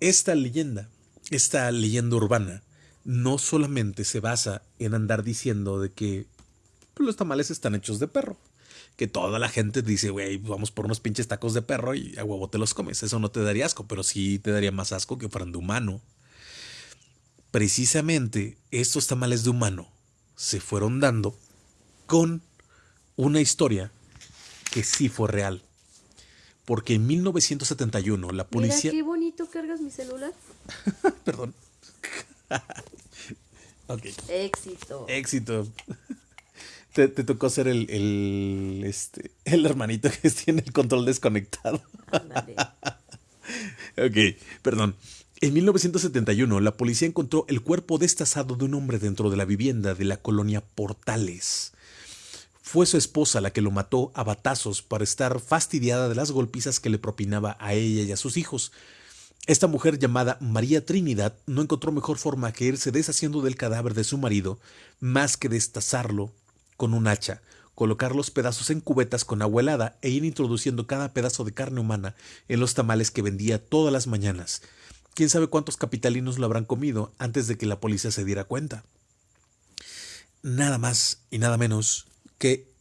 esta leyenda, esta leyenda urbana, no solamente se basa en andar diciendo de que los tamales están hechos de perro. Que toda la gente dice, güey, vamos por unos pinches tacos de perro y a huevo te los comes. Eso no te daría asco, pero sí te daría más asco que fueran de humano. Precisamente estos tamales de humano se fueron dando con una historia que sí fue real. Porque en 1971 la policía... Mira qué bonito cargas mi celular. Perdón. ok. Éxito. Éxito. Te, tocó ser el, el, este, el hermanito que tiene el control desconectado. ok, perdón. En 1971, la policía encontró el cuerpo destazado de un hombre dentro de la vivienda de la colonia Portales. Fue su esposa la que lo mató a batazos para estar fastidiada de las golpizas que le propinaba a ella y a sus hijos. Esta mujer llamada María Trinidad no encontró mejor forma que irse deshaciendo del cadáver de su marido más que destazarlo con un hacha, colocar los pedazos en cubetas con agua helada e ir introduciendo cada pedazo de carne humana en los tamales que vendía todas las mañanas. Quién sabe cuántos capitalinos lo habrán comido antes de que la policía se diera cuenta. Nada más y nada menos que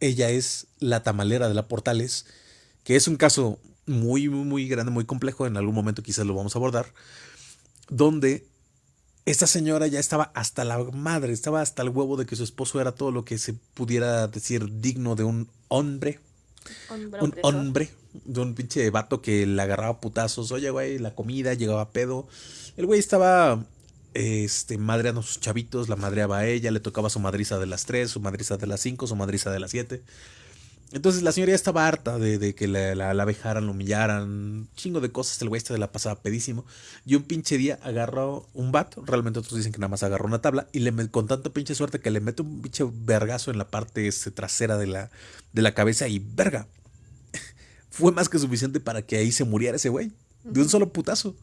ella es la tamalera de la Portales, que es un caso muy, muy, muy grande, muy complejo, en algún momento quizás lo vamos a abordar, donde esta señora ya estaba hasta la madre, estaba hasta el huevo de que su esposo era todo lo que se pudiera decir digno de un hombre. un hombre, de un pinche vato que le agarraba putazos. Oye, güey, la comida llegaba pedo. El güey estaba este, madreando a sus chavitos, la madreaba a ella, le tocaba su madriza de las 3, su madriza de las 5, su madriza de las 7. Entonces la señora ya estaba harta de, que la, la, la, vejaran, la humillaran, chingo de cosas, el güey este la pasaba pedísimo. Y un pinche día agarró un bat, realmente otros dicen que nada más agarró una tabla, y le con tanta pinche suerte que le mete un pinche vergazo en la parte este, trasera de la, de la cabeza y verga. Fue más que suficiente para que ahí se muriera ese güey, de un solo putazo.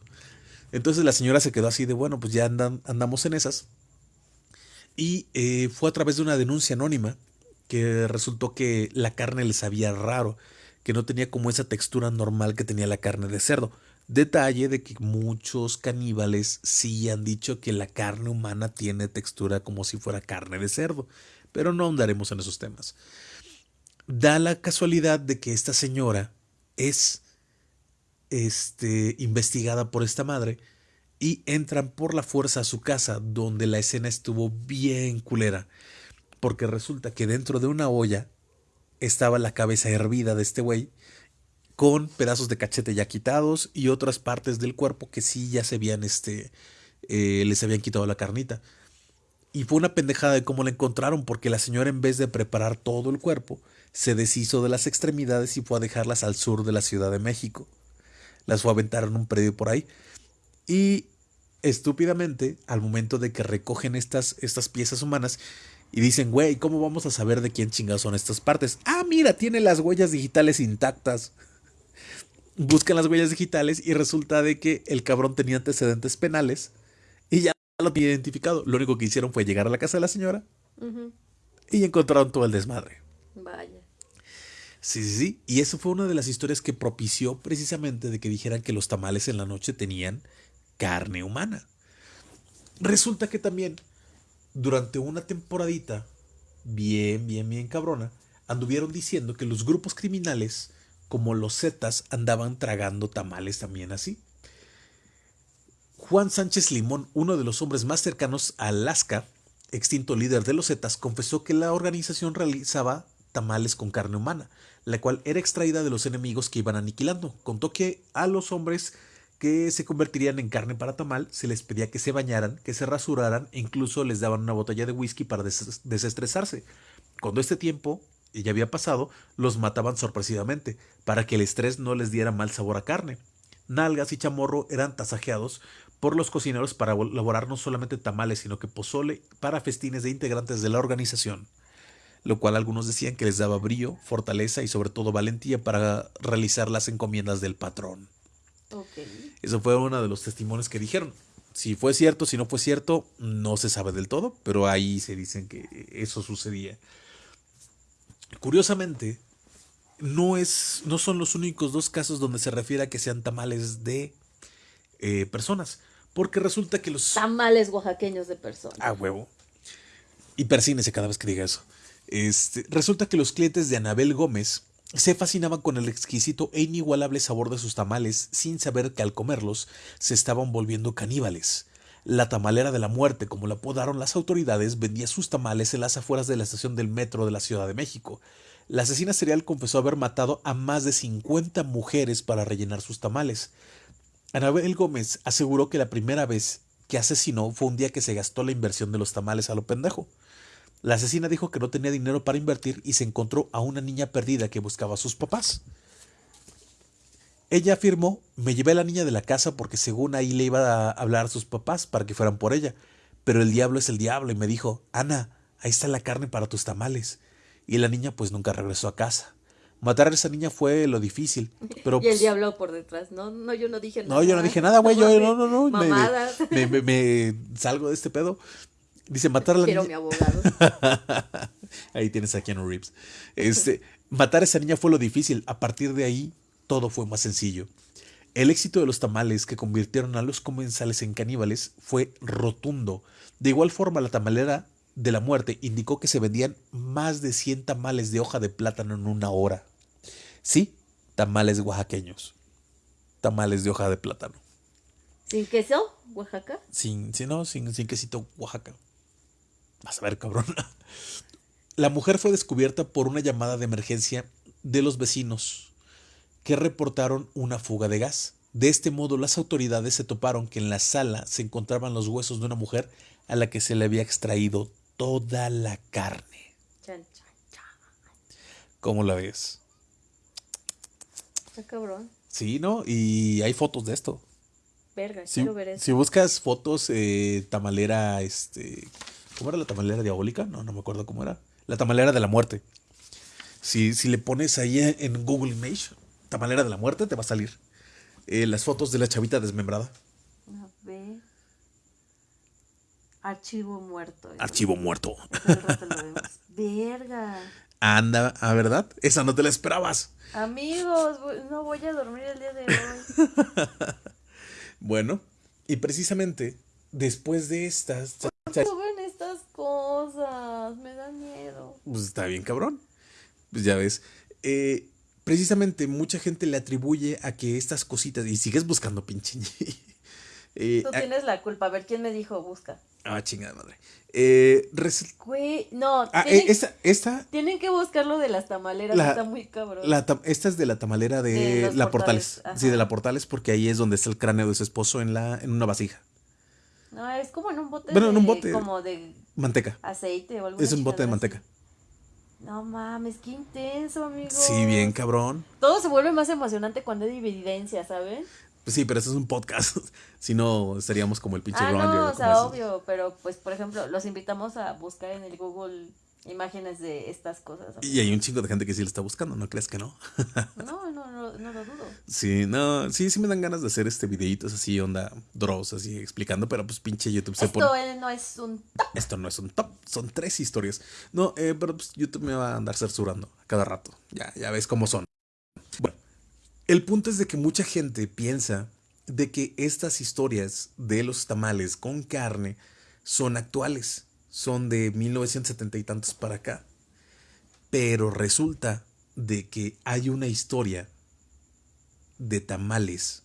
Entonces la señora se quedó así de, bueno, pues ya andan, andamos en esas. Y eh, fue a través de una denuncia anónima que resultó que la carne le sabía raro, que no tenía como esa textura normal que tenía la carne de cerdo. Detalle de que muchos caníbales sí han dicho que la carne humana tiene textura como si fuera carne de cerdo, pero no ahondaremos en esos temas. Da la casualidad de que esta señora es este, investigada por esta madre y entran por la fuerza a su casa donde la escena estuvo bien culera porque resulta que dentro de una olla estaba la cabeza hervida de este güey con pedazos de cachete ya quitados y otras partes del cuerpo que sí ya se habían este eh, les habían quitado la carnita. Y fue una pendejada de cómo la encontraron porque la señora en vez de preparar todo el cuerpo se deshizo de las extremidades y fue a dejarlas al sur de la Ciudad de México. Las fue a aventar en un predio por ahí. Y estúpidamente al momento de que recogen estas, estas piezas humanas y dicen, güey, ¿cómo vamos a saber de quién chingados son estas partes? Ah, mira, tiene las huellas digitales intactas. Buscan las huellas digitales y resulta de que el cabrón tenía antecedentes penales y ya lo tenía identificado. Lo único que hicieron fue llegar a la casa de la señora y encontraron todo el desmadre. Vaya. Sí, sí, sí. Y eso fue una de las historias que propició precisamente de que dijeran que los tamales en la noche tenían carne humana. Resulta que también durante una temporadita, bien, bien, bien cabrona, anduvieron diciendo que los grupos criminales, como los Zetas, andaban tragando tamales también así. Juan Sánchez Limón, uno de los hombres más cercanos a Alaska, extinto líder de los Zetas, confesó que la organización realizaba tamales con carne humana, la cual era extraída de los enemigos que iban aniquilando. Contó que a los hombres que se convertirían en carne para tamal se les pedía que se bañaran, que se rasuraran e incluso les daban una botella de whisky para desestresarse. Cuando este tiempo ya había pasado, los mataban sorpresivamente, para que el estrés no les diera mal sabor a carne. Nalgas y chamorro eran tasajeados por los cocineros para elaborar no solamente tamales, sino que pozole para festines de integrantes de la organización, lo cual algunos decían que les daba brillo, fortaleza y sobre todo valentía para realizar las encomiendas del patrón. Eso fue uno de los testimonios que dijeron. Si fue cierto, si no fue cierto, no se sabe del todo, pero ahí se dicen que eso sucedía. Curiosamente, no, es, no son los únicos dos casos donde se refiere a que sean tamales de eh, personas. Porque resulta que los. Tamales oaxaqueños de personas. Ah, huevo. Y persínese cada vez que diga eso. Este, resulta que los clientes de Anabel Gómez se fascinaban con el exquisito e inigualable sabor de sus tamales sin saber que al comerlos se estaban volviendo caníbales. La tamalera de la muerte, como la apodaron las autoridades, vendía sus tamales en las afueras de la estación del metro de la Ciudad de México. La asesina serial confesó haber matado a más de 50 mujeres para rellenar sus tamales. Anabel Gómez aseguró que la primera vez que asesinó fue un día que se gastó la inversión de los tamales a lo pendejo. La asesina dijo que no tenía dinero para invertir y se encontró a una niña perdida que buscaba a sus papás. Ella afirmó, me llevé a la niña de la casa porque según ahí le iba a hablar a sus papás para que fueran por ella. Pero el diablo es el diablo y me dijo, Ana, ahí está la carne para tus tamales. Y la niña pues nunca regresó a casa. Matar a esa niña fue lo difícil. Pero, y el pues, diablo por detrás. No, no, yo no dije nada. No, yo no dije nada, güey. Yo no, no, no. Me, me, me, salgo de este pedo. Dice, matar a la Quiero niña. mi abogado. ahí tienes a Keanu Reeves. Este, matar a esa niña fue lo difícil. A partir de ahí, todo fue más sencillo. El éxito de los tamales que convirtieron a los comensales en caníbales fue rotundo. De igual forma, la tamalera de la muerte indicó que se vendían más de 100 tamales de hoja de plátano en una hora. Sí, tamales oaxaqueños. Tamales de hoja de plátano. ¿Sin queso, Oaxaca? Sin, sin, no, sin, sin quesito, Oaxaca. Vas a ver, cabrón. La mujer fue descubierta por una llamada de emergencia de los vecinos que reportaron una fuga de gas. De este modo, las autoridades se toparon que en la sala se encontraban los huesos de una mujer a la que se le había extraído toda la carne. ¿Cómo la ves? Está cabrón. Sí, ¿no? Y hay fotos de esto. Verga, Si, quiero ver eso. si buscas fotos, eh, tamalera, este. ¿Cómo era la tamalera diabólica? No, no me acuerdo cómo era. La tamalera de la muerte. Si, si le pones ahí en Google Image, tamalera de la muerte, te va a salir. eh, las fotos de la chavita desmembrada. A ver. Archivo muerto. Archivo muerto. Verga. Anda, ¿a verdad? Esa no te la esperabas. Amigos, no voy a dormir el día de hoy. Bueno, y precisamente después de estas. Suben estas cosas. Me da miedo. Pues está bien, cabrón. Pues ya ves. Eh, precisamente mucha gente le atribuye a que estas cositas. Y sigues buscando, pinche. eh, Tú a- tienes la culpa. A ver quién me dijo, busca. ah, chingada madre. Eh, res- Güey, no. ah, tienen, eh, esta, esta, tienen que buscar lo de las tamaleras. La- está muy cabrón. la esta es de la tamalera de, De la Portales, Portales. Sí, de la Portales, porque ahí es donde está el cráneo de su esposo en, la, en una vasija. No, es como en un bote. Bueno, en un de- bote. Como de Manteca. aceite o algo Es un bote de manteca. No mames, qué intenso, amigo. Sí, bien, cabrón. Todo se vuelve más emocionante cuando hay evidencia, ¿saben? Pues sí, pero eso es un podcast. si no, estaríamos como el pinche Ah, Roger, no, o sea, obvio, pero pues, por ejemplo, los invitamos a buscar en el Google imágenes de estas cosas. Y hay un chingo de gente que sí lo está buscando, ¿no crees que no? No, no, no, no lo dudo. Sí, no, sí, sí me dan ganas de hacer este videitos así, onda, draws, así explicando, pero pues pinche YouTube se Esto pone. eh, no es un... Esto no es un top, son tres historias. No, eh, pero pues YouTube me va a andar censurando a cada rato. Ya, ya ves cómo son. Bueno, el punto es de que mucha gente piensa de que estas historias de los tamales con carne son actuales, son de 1970 y tantos para acá. Pero resulta de que hay una historia de tamales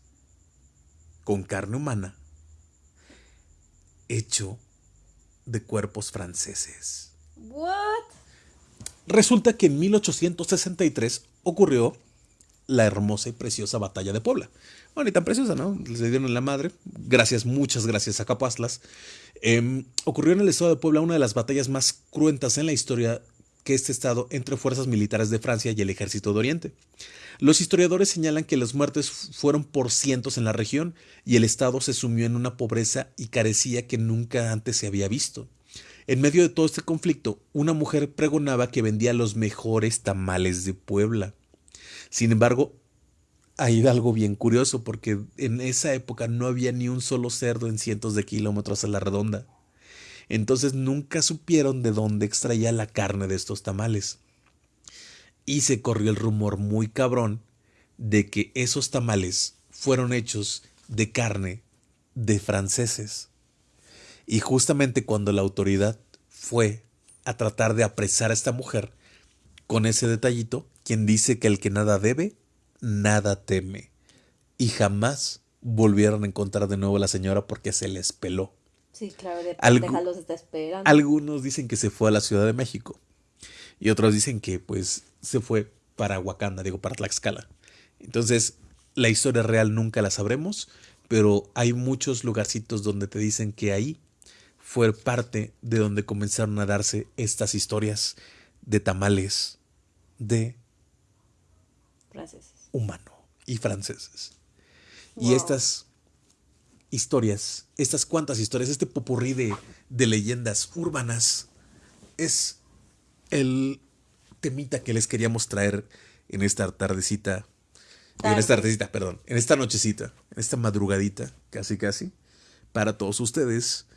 con carne humana hecho de cuerpos franceses. ¿What? Resulta que en 1863 ocurrió la hermosa y preciosa batalla de Puebla. Bueno, y tan preciosa, ¿no? Les dieron la madre. Gracias, muchas gracias a Capazlas. Em, ocurrió en el estado de Puebla una de las batallas más cruentas en la historia que este estado entre fuerzas militares de Francia y el ejército de Oriente. Los historiadores señalan que las muertes fueron por cientos en la región y el estado se sumió en una pobreza y carecía que nunca antes se había visto. En medio de todo este conflicto, una mujer pregonaba que vendía los mejores tamales de Puebla. Sin embargo, hay algo bien curioso porque en esa época no había ni un solo cerdo en cientos de kilómetros a la redonda. Entonces nunca supieron de dónde extraía la carne de estos tamales. Y se corrió el rumor muy cabrón de que esos tamales fueron hechos de carne de franceses. Y justamente cuando la autoridad fue a tratar de apresar a esta mujer, con ese detallito, quien dice que el que nada debe, nada teme. Y jamás volvieron a encontrar de nuevo a la señora porque se les peló. Sí, claro, de los está esperando. Algunos dicen que se fue a la Ciudad de México. Y otros dicen que pues se fue para Wakanda, digo, para Tlaxcala. Entonces, la historia real nunca la sabremos, pero hay muchos lugarcitos donde te dicen que ahí fue parte de donde comenzaron a darse estas historias de tamales de humano y franceses. Y estas historias, estas cuantas historias, este popurrí de, de leyendas urbanas, es el temita que les queríamos traer en esta tardecita, en esta tardecita, perdón, en esta nochecita, en esta madrugadita, casi casi, para todos ustedes.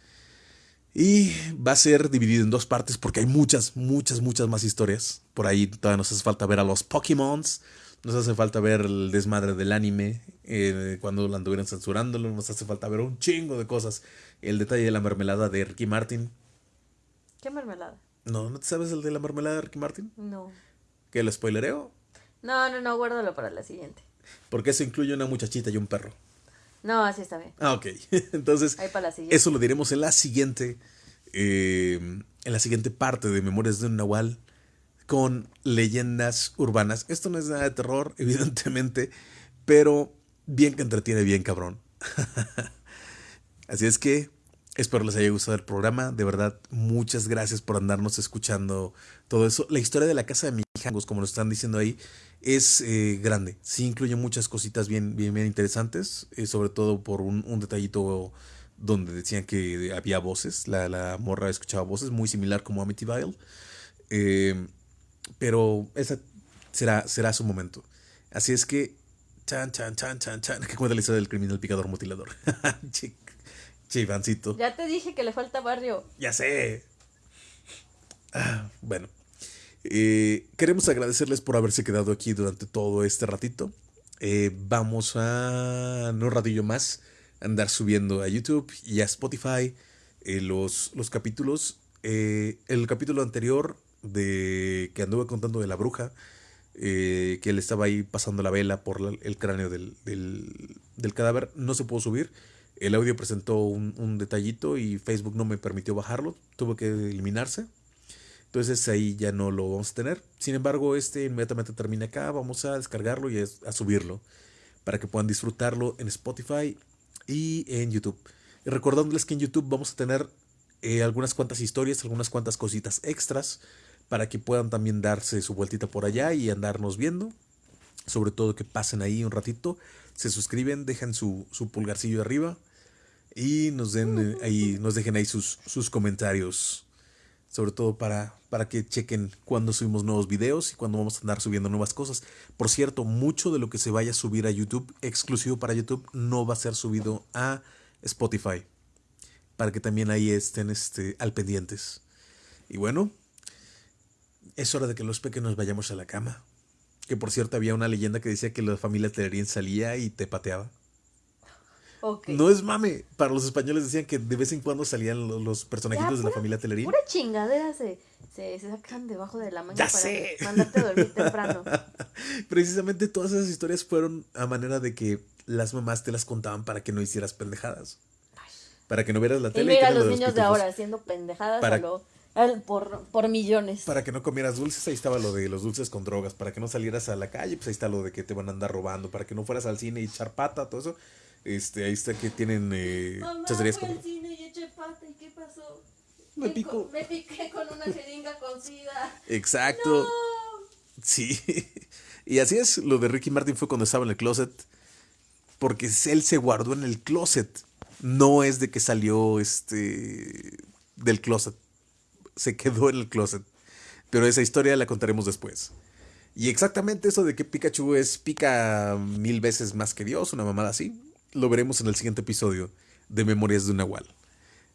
Y va a ser dividido en dos partes porque hay muchas, muchas, muchas más historias. Por ahí todavía nos hace falta ver a los Pokémons. Nos hace falta ver el desmadre del anime, eh, cuando lo anduvieron censurándolo. Nos hace falta ver un chingo de cosas. El detalle de la mermelada de Ricky Martin. ¿Qué mermelada? No, ¿no te sabes el de la mermelada de Ricky Martin? No. ¿Que lo spoilereo? No, no, no, guárdalo para la siguiente. Porque eso incluye una muchachita y un perro. No, así está bien. Ah, ok. Entonces, eso lo diremos en la siguiente, eh, en la siguiente parte de Memorias de un Nahual con leyendas urbanas. Esto no es nada de terror, evidentemente, pero bien que entretiene bien, cabrón. Así es que espero les haya gustado el programa. De verdad, muchas gracias por andarnos escuchando todo eso. La historia de la casa de Mijangos, como lo están diciendo ahí, es eh, grande. Sí incluye muchas cositas bien, bien, bien interesantes, eh, sobre todo por un, detallito donde decían que había voces. La, la, morra escuchaba voces, muy similar como Amityville. Eh, pero esa será, será su momento. Así es que, chan, chan, chan, chan, chan, que cuenta la historia del criminal picador mutilador. Chivancito. Ya te dije que le falta barrio. Ya sé. Ah, bueno, eh, queremos agradecerles por haberse quedado aquí durante todo este ratito. Eh, vamos a, un ratillo más, andar subiendo a YouTube y a Spotify eh, los, los capítulos. el capítulo anterior de que anduve contando de la bruja, que él estaba ahí pasando la vela por el cráneo del, del, cadáver, no se pudo subir. El audio presentó un, detallito y Facebook no me permitió bajarlo, tuvo que eliminarse. Entonces ahí ya no lo vamos a tener. Sin embargo, este inmediatamente termina acá. Vamos a descargarlo y a subirlo para que puedan disfrutarlo en Spotify y en YouTube. Recordándoles que en YouTube vamos a tener eh, algunas cuantas historias, algunas cuantas cositas extras para que puedan también darse su vueltita por allá y andarnos viendo. Sobre todo que pasen ahí un ratito, se suscriben, dejan su, su pulgarcillo arriba y nos den eh, ahí, nos dejen ahí sus, sus comentarios sobre todo para, para que chequen cuando subimos nuevos videos y cuando vamos a andar subiendo nuevas cosas. Por cierto, mucho de lo que se vaya a subir a YouTube, exclusivo para YouTube, no va a ser subido a Spotify. Para que también ahí estén este, al pendientes. Y bueno, es hora de que los pequeños vayamos a la cama. Que por cierto había una leyenda que decía que la familia Telerín salía y te pateaba. No es mame. Para los españoles decían que de vez en cuando salían los, personajitos de la familia Telerín. Pura chingadera se, se, sacan debajo de la manga para sé. mandarte a dormir temprano. Precisamente todas esas historias fueron a manera de que las mamás te las contaban para que no hicieras pendejadas. Para que no vieras la tele. Y mira a los niños de ahora haciendo pendejadas para, lo por, por millones. Para que no comieras dulces, ahí estaba lo de los dulces con drogas. Para que no salieras a la calle, pues ahí está lo de que te van a andar robando. Para que no fueras al cine y echar pata, todo eso. Este, ahí está que tienen eh, Mamá, fui al cine y eché pata, ¿y qué pasó? Me pico. Me piqué con una jeringa con sida. Exacto. No. Sí. Y así es, lo de Ricky Martin fue cuando estaba en el closet. Porque él se guardó en el closet. No es de que salió este del closet. Se quedó en el closet. Pero esa historia la contaremos después. Y exactamente eso de que Pikachu es pica mil veces más que Dios, una mamada así, lo veremos en el siguiente episodio de Memorias de un Nahual.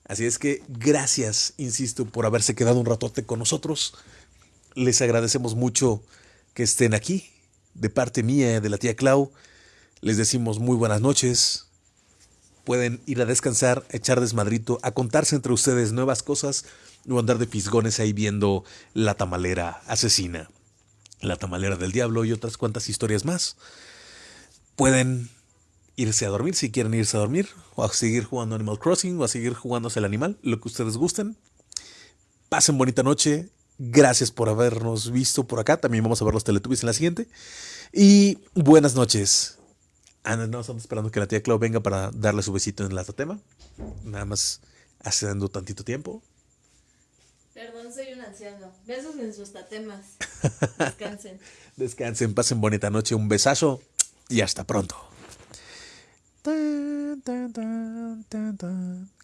Así es que gracias, insisto, por haberse quedado un ratote con nosotros. Les agradecemos mucho que estén aquí de parte mía, de la tía Clau, les decimos muy buenas noches. Pueden ir a descansar, echar desmadrito, a contarse entre ustedes nuevas cosas o andar de fisgones ahí viendo la tamalera asesina, la tamalera del diablo y otras cuantas historias más. Pueden irse a dormir si quieren irse a dormir, o a seguir jugando Animal Crossing, o a seguir jugándose el animal, lo que ustedes gusten. Pasen bonita noche, Gracias por habernos visto por acá. También vamos a ver los Teletubbies en la siguiente. Y buenas noches. Ah, no, estamos esperando que la tía Clau venga para darle su besito en la tatema. Nada más haciendo tantito tiempo. Perdón, soy un anciano. Besos en sus tatemas. Descansen. Descansen, pasen bonita noche. Un besazo y hasta pronto.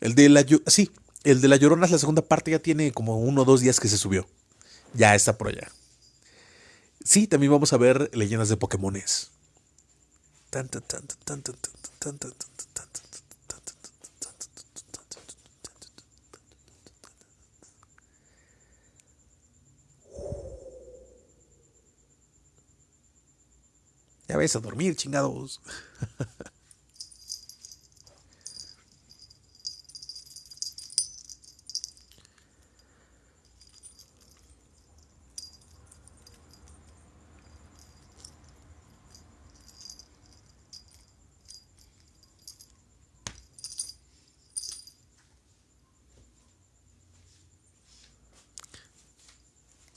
El de la sí, el de la Llorona es la segunda parte ya tiene como uno o dos días que se subió. Ya está por allá. Sí, también vamos a ver leyendas de Pokémones. Ya ves a dormir, chingados.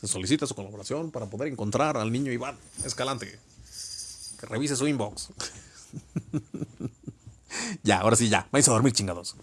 Se solicita su colaboración para poder encontrar al niño Iván Escalante. Que revise su inbox. ya, ahora sí, ya. Vais a dormir chingados.